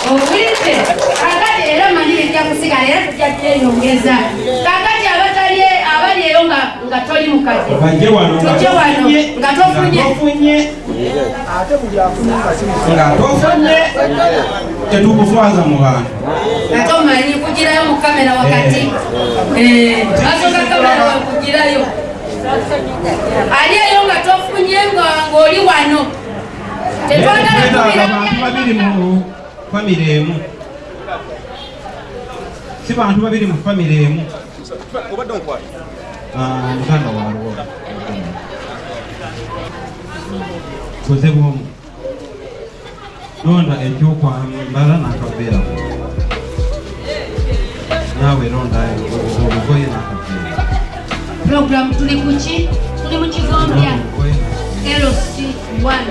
Owulidde kakati era manyi bijja kusigala era tujja kyeyongeza kakati abali eyo nga nga toli nga tujje wano tofunye nga tofunye. nga tofunye. Ate buli afuna kasimu nga tofunye. Tetukuswaza mu bantu. Ate omanyi kugirayo mu kamera wakati. Eh, asooka kamera wakugirayo. Ali eyo nga tofunye nga ng'oli wano. Tetwagala twetaaga abantu kubira babiri mu famire emu. Si bantu babiri mu famire emu. Ah, muganda waliwo koze bwomu londa ekyokwambala nakaveera naawe londa obugoye nakaveera program tuli kuki tuli mu kigombya lc1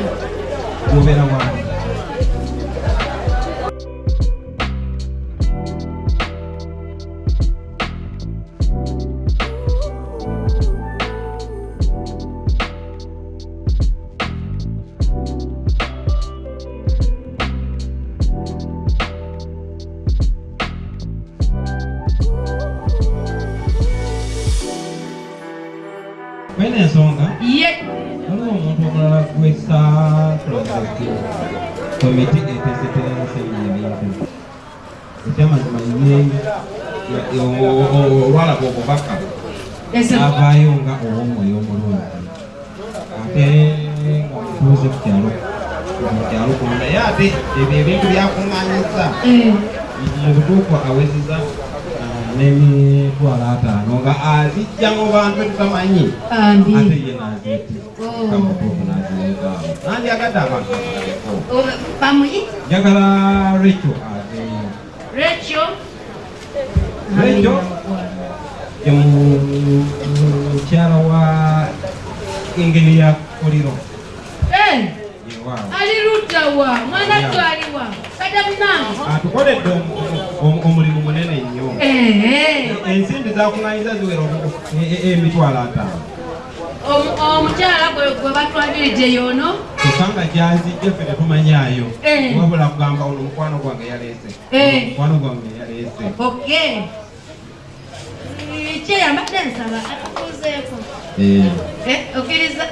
obeera wano avaayo nga ow'omwoyo omulungi ate nga mutuuze ku kyalo mu kyalo kuno naye ate ebyo ebintu byakuŋŋaanyizza Eh, mu butuufu awezeza n'emitwalo ataano nga azijja mu bantu tutamanyi ate ye naziiti Oh. kamutuufu nazireetaawo nandyagadde abantu njagala recho aveeyo recho recho ye mu- mukyala wa engeri ya koliro Eh, yewaawo ali luddawa mwana twaliwa kadamunange atukoledde omu- omulimu munene nnyo ensimbi zakuŋŋanyiza ziwera omu- e- e- emitwalo ataano omukyala gwe batwagiridde yono. Kusanga gyazijja ffe tetumanyaayo Eh. wabula kugamba ono mukwano gwange yaleese. Eh. mukwano gwange yaleese ok kyeyambadde nsaba atukuzeeko okkiriza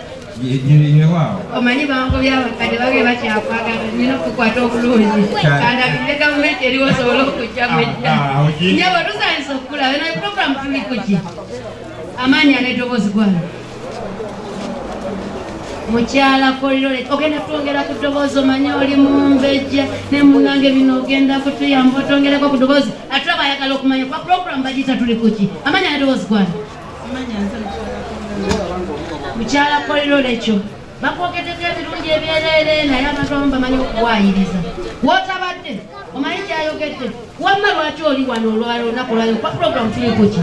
yewaawo omanyi bango byabakadde bage bakyakwagala nina okukwata obulungi kandabire gavumenti eriwo osobole okujja mwejja Ah, ah, nyabo tusanyisa okulaba naye programu tuli kuki amaanyi an'eddoboozi gwana mukyala kolirole ogenda kutwongera ku ddoboozi omanye oli mumbejja ne munange bino ogenda kutuyamba otwongereko ku ddoboozi. Ate bayagala okumanya kwa programu bagiyita tuli kuki amaanyi an'eddoboozi gwana mukyala kolirole ekyo bakwogedeko ebirungi ebyereere naye abantu abamu bamanyi okuwayiriza wotabadde omanyi kyayogedde wamma lwaki oli wano olwalo olunaku lwalo kwa programu tuli kuki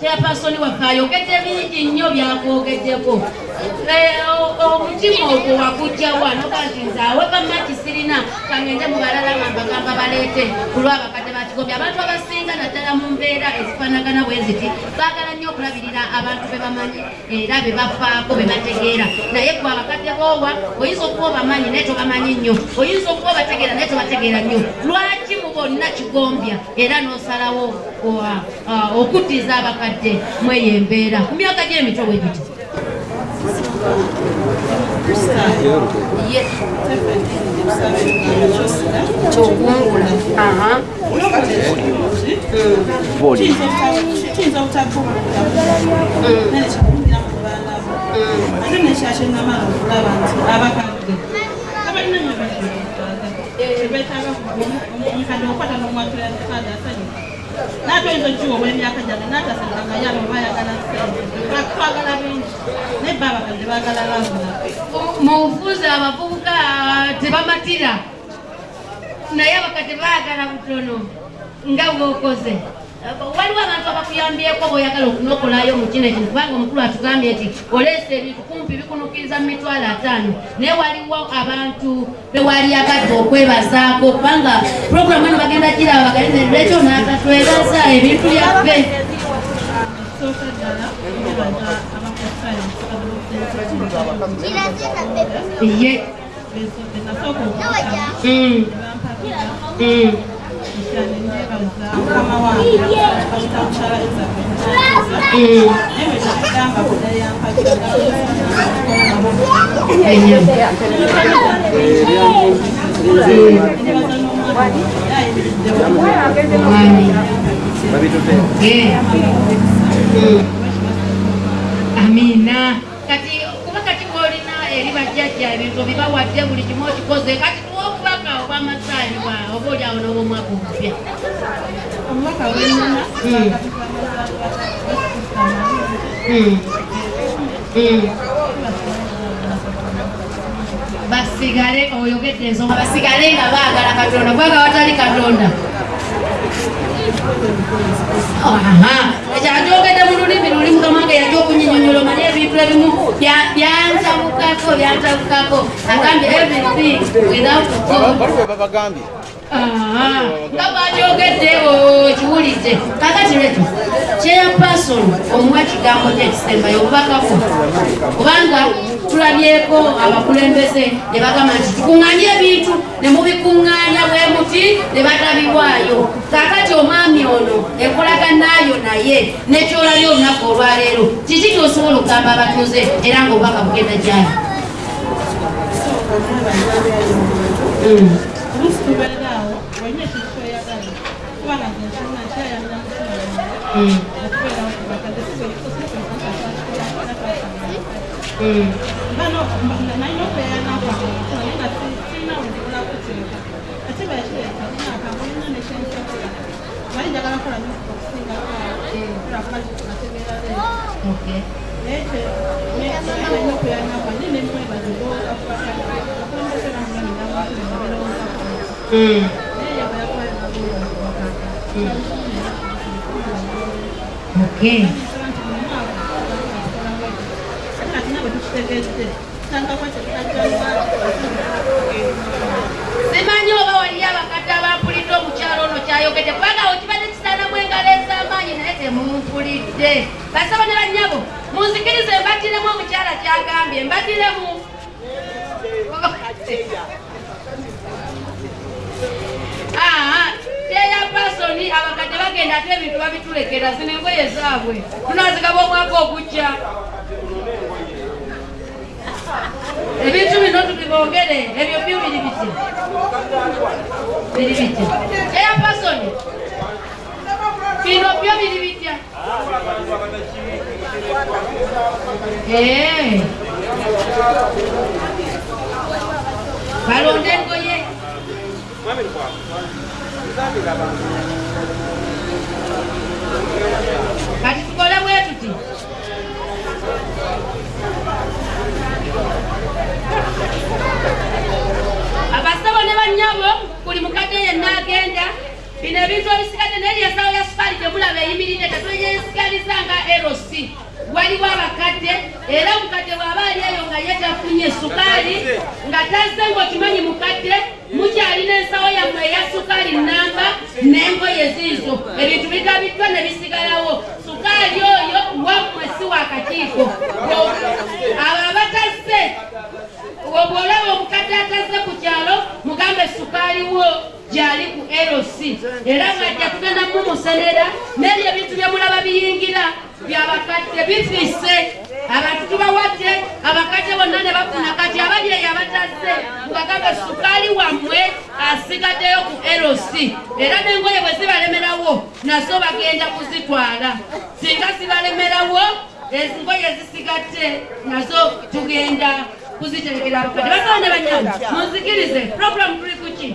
chairpersoni waffe ayogedde bingi nnyo byakwogeddeko. Eh, omutima ogwo wakujjawa noga nti nze aweka maki sirina kangende mu balala ngambagamba baleete. Kulwabakadde bakigobya abantu abasinga naddala mu mbeera ezifaanagana bwe ziti baagala nnyo okulabirira abantu be bamanyi era be bafaako be bategeera. Naye gwe abakadde boowa oyinza okuba obamanyi naye tobamanyi nnyo. Oyinza okuba obategeera naye tobategeera nnyo. Lwaki mu bonna kigombya era n'osalawo ah, okuddiza abakadde mweyo embeera ku myaka gy'emito bwe giti? Ye- kyokungula Aha. kiyinza obutabuulira nene kikugira mu baana bo ate nekyakyo namala okulaba nti abakadde abalina nyo beetaaga omukadde okwata n'omwatula kade asanyuka natoyinza okukiwa olw'emyaka gyange natasenganga yaba bayagala twagala bingi naye baabakazi baagala baabula munfuuza abavubuka tebamatira naye abakate baagala butono nga bwokoze waliwo abantu abakuyambyeko bweoyagala okunokolayo mu kino ekino kubanga omukulu atugambye nti oleesa ebintu kumpi bikunukiriza mu mitwalo ataano naye waliwo abantu bewalyagadde okwebazaako kubanga puroguramu eno bagenda giraba bagalinekyo n'atatwebaza ebintu byaffe ye Mm, mm. Kyane nneebaza mukama wange ayita mukyala Elizabeth Mm. naye bwe kyagamba kuda. Eh. Amina kati kuba kati bwolina eri bajjajja ebintu bibawadde buli kimu okikoze kati tuwa obubaka obwamasaaliwa oba oli awo n'obwomwaka omupya Mm. Mm. basigale oyogedde ensonga basigale nga baagala katonda kubanga watali katonda. Ekyakyogedde mu lulimi luli mukamange yajja okunyinyonyola omanye ebintu ebimu bya- byantabukako byantabukako agambye everything without god nga bwakyogedde kiwulidde kakati leto chairperson omuwa kigambo kyekisembayo obubakako kubanga tulabyeko abakulembeze ne bagamba nti tukuŋŋaanye ebintu ne mubikuŋŋaanya bwe muti ne batabibwayo kakati omwami ono enkolaganayo naye nekyolabye olunaku olwaleero kiki kyosobola okugamba abatuuze era ngaobubaka bugenda gyali Mm. oluusi tubeera awo olina ekintu kyoyagala kubanga nze nsoma nkyayamira mutima Mm. okubeerawo ku bakadde Mm. Okay. namukulembera Mm. Okay. simanyi oba waliyo abakadde abampulidde omukyalo ono kyayogedde kubanga okibadde kisana engalo ez'amaanyi naye temumpulidde basaba ne bannyabo munzikirize mbatiremu omukyala kyagambye mbatiremu teya pasoni abakadde bagenda ate ebintu babitulekera zino engoye zaabwe. Tunazigaba omwaka ogujja. Ebintu bino tubibongere ebyo byo biri biti? Biri bitya teya pasoni bino byo biri bitya Balonde engoye kati tukole bwe tuti abasabo ne bannyabo buli mukadde yenna agenda bino ebintu ebisigadde naye lyasawo ya sukaali temulaba eyimiridde tetweyesigaliza nga eroc waliwo abakadde era omukadde bw'aba ali eyo nga ye tafunye sukaali nga tazze ng'okimanyi mukadde mukyalina ensawo yammwe eya sukaali namba n'engoye ziizo ebintu bigabiddwa ne bisigalawo. Sukaali oyo wammwe si wakakiiko abo abatazze bw'olaba omukadde atazze ku kyalo mugambe sukaali wo gyali ku eroc era ng'ajja tugenda mumusenera n'ebyo ebintu bye mulaba biyingira byabakadde bifise. Abantu tubawadde abakadde bonna ne bafuna kati abali eyo abatazze mubagambe sukaali wammwe asigaddeyo ku eroc era n'engoye bwe zibalemerawo nazo bagenda kuzitwala. Singa zibalemerawo engoye zisigadde nazo tugenda kuziterekera abakadde. Basawo ne banyama munzikirize puroguramu tuli kuki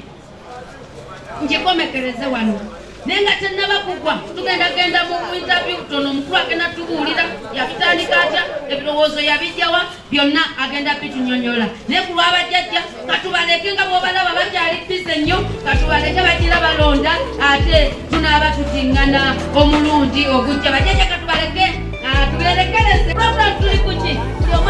ngikomekereze wano naye nga tenaba kugwa tugenda genda mu interview tono omukulu agenda tubuulira yabitandika atya ebirowoozo yabijjawa byonna agenda bitunyonyola naye ku lwabajjajja katubaleke nga bwobalaba bakyali bize nnyo katubaleke bagira balonda ate tunaaba tutiŋŋana omulundi ogujja. Bajjajja katubaleke tuberekereze program tuli kuki buli omu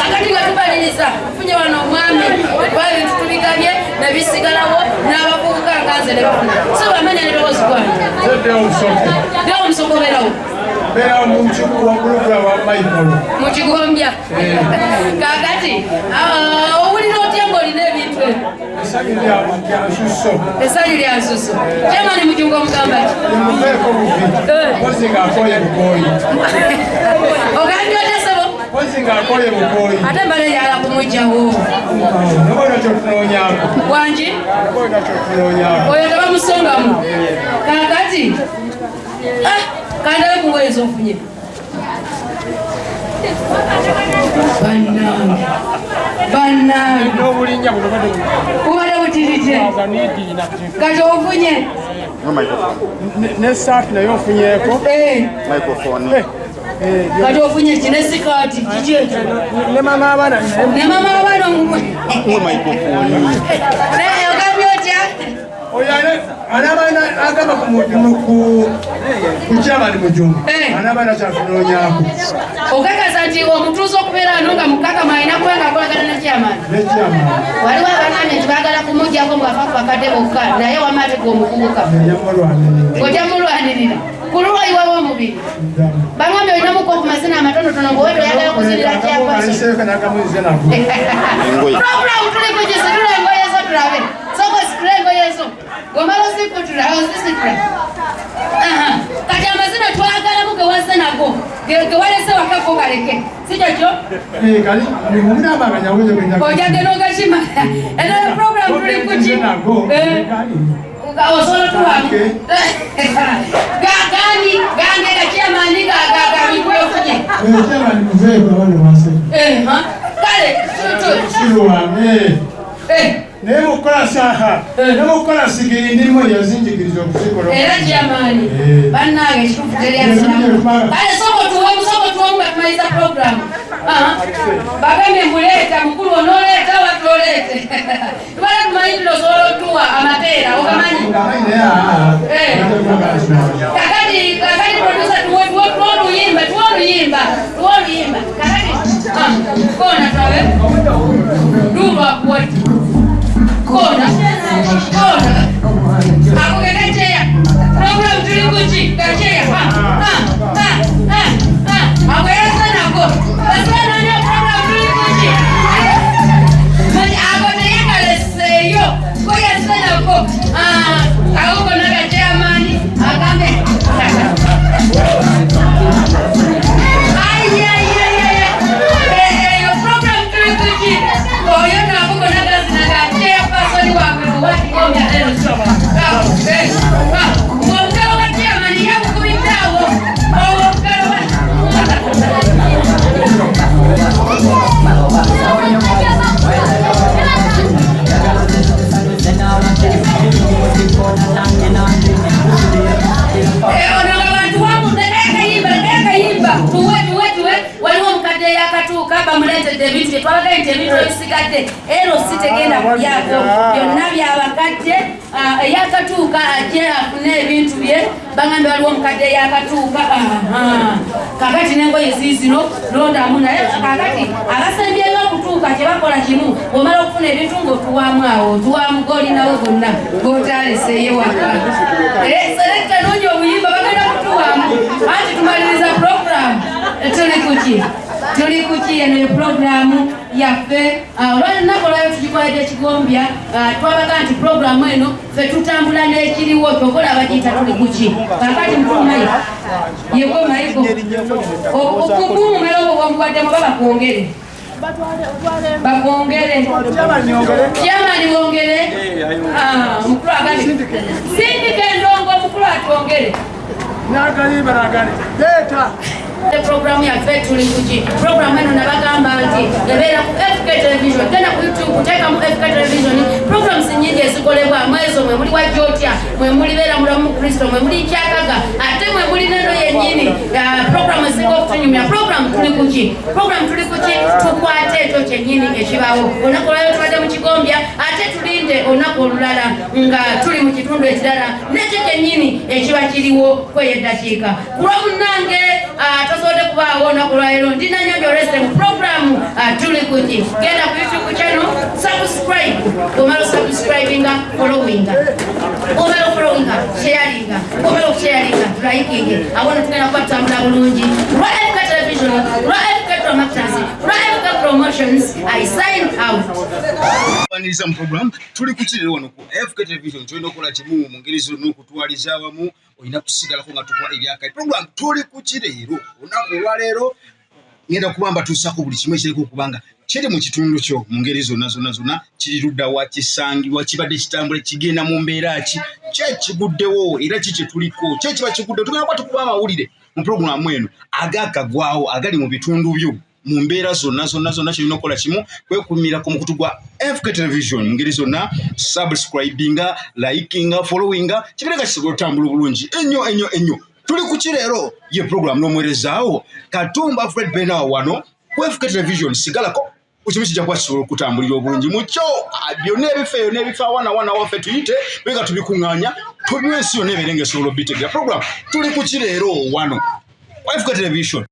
kakati nga tubaliriza tufunye wano omwami kuba ebintu tubigabye nebisigalawo n'abavubuka nganze ne bafuna. So bamenya nedowoozi gwange. Era omusogoberawo mbeera mu kibuga waggulugula wa maikolo mu kigombya kakati ah, owulira otya ngaolina ebintu? Essanyu lya nsusu kyemani mujunga omugamba ki mpozi ng'akooye bukooyi. Ate mbale yala kumugjawo noboona kyotunoonyaako wangi noboona kyotunoonyaako oyo tebamusongamu kakati Ah, kandabe kuweeza ofunye. Bannange bannange. N'obulinnya buno bade bubadde butirite. Niidiina kati ofunye. N'essaati naye ofunyeeko? Eh, kati ofunye ki ne sikaati kiki ne mama abaana ne mama abaana ogambye otya oyo anabaana agamba ku kyamani mujungu Eh. anabaana kyakunoonyaako okakasa nti omutuuza okubeera wano nga mukakama alina kuba nga akolagana n'ekyamani waliwo abanamye nti baagala kumugjako ngaafa ku bakadde bokka naye wamaatega omuvubuka yamulwanirira ojamulwanirira kululwayiwawo omubiri bangambye olinamukuwa ku mazina amatonotono ngaowe toyagala kuzirira kyakwaso Program tuli kujisitula engoye zo tulabe malengo yesu. Gomalosiputura awasisikura kati amazina twagalamu gewasenako gewalese wakako kaleke sikekyo nogakima enoyo program tuli kuki osobola tuwamu gani? Gangera kyemani gagabikuyofunye kale naye mukukola saha. Ne mukukola sigiri ndirimu yazinjikiriza okuzikola era kyamaani Eh. bannange ekituufu teryasiramu kale soko tuwemu soko tuwemu nga tumaliza programu bagambye muleeta mukulu onooleeta watoleete tubala tumanyi tuno osobola otuwa amapeera ogamanyi kakati kakati produsa tuwe tuwe tuwe oluyimba tuwe oluyimba tuwe oluyimba kakati ah, kona twabe wakuwati Kona. Kona. Ako kana cheya. Program tuli kuchi. Kacheya. Ha. Ha. Ha. Ha. Ako bamuleetedde ebintu byetwabagaye nti ebintu ebisigadde. Ero sitegenda kubyako byonna byabakadde ah, eyakatuuka ajje afune ebintu bye. Bagambe waliwo omukadde yakatuuka kakati nengoye ziizino londamu naye kakati abasembyeyo okutuuka kyebakola kimu. Omala okufuna ebintu ngaotuwamu awo otuwamu golinawo gonna gotaleseyo waka. Selekta nonya obuyimba bagenda kutuwamu anti tumaliriza programu tuli kuki tuli kuki eno programu yaffe olwalinaku olwayo tugikoledde ekigombya twabaga nti programu eno fe tutambula n'ekiriwo kyokola abagiyita tuli kuki kakati mtumayigo yego mayigo okugumumera obwo bwomubaddemu babakwongere bakwongere. Jamani wongere Ah, mukulu agambye sindika endongo omukulu atwongere nagalimba nagali leeta programu yaffe tuli kuki programu eno nabagamba nti ebeera ku fk television genda ku youtube teekamu fk television. Programs nyingi ezikolebwa mwezo mwe muli wajjotya mwe muli beera mulamu mu kristo mwe muli kyakaga ate mwe muli neno yennyini programu ezinga okutunyumya. Programu tuli kuki programu tuli kuki tukwate ekyo kyennyini ekibaawo. Olunaku olwayo tubadde mu kigombya ate tulinde olunaku olulala nga tuli mu kitundu ekirala. Nekyo kyennyini ekiba kiriwo kweyo eddakiika kulwamunange tosobodde kubaawo olunaku lwaleero ndinanyonjo olwesite mu programu ah, tuli kuki genda ku youtube channel subscribe. Omala subscribinga followinga. Omala ofollowinga sharinga. Omala okusharinga likinge awona tugenda kuba tutambula bulungi. Lwa fk television lwa fk dramactors lwa fk promotions i sign out. Kwaniriza mu program tuli kukirira wano ku fk television tulina okukola kimu mu ngeri zonna okutwaliza awamu olina kusigalako nga tukola ebyakali program tuli kukireero olunaku olwaleero ngenda kuba mbatuusako buli kimu ekiriko okubanga kiri mu kitundu kyo mu ngeri zonna zonna zonna kiri luddawa kisangibwa kibadde kitambula kigenda mu mbeera ki? Kyekiguddewo era ki kyetuliko kyekiba kiguddewo? Tugenda kuba tukuba amawulire mu puroguramu eno agakagwawo agali mu bitundu byo mu mbeera zonna zonna zonna kyolina okukola kimu kwekumirako mukutu gwa fk television. Mu ngeri zonna subscribinga likinga followinga kibireka kisobola otambula obulungi. Ennyo ennyo ennyo. Tuli ku kireero ye puroguramu n'omuweerezaawo. Katumba fred benawa wano ku fk television sigalako. Ekimu kijja kuba kisobola okutambulira obulungi mukyo byonna ebifa eyo n'ebifa awana wana waffe tuyite bega tubikuŋŋaanya tubiwe ensi yonna ebeere ngaesobola obbitegera puroguramu tuli ku kireero wano? Ku fk television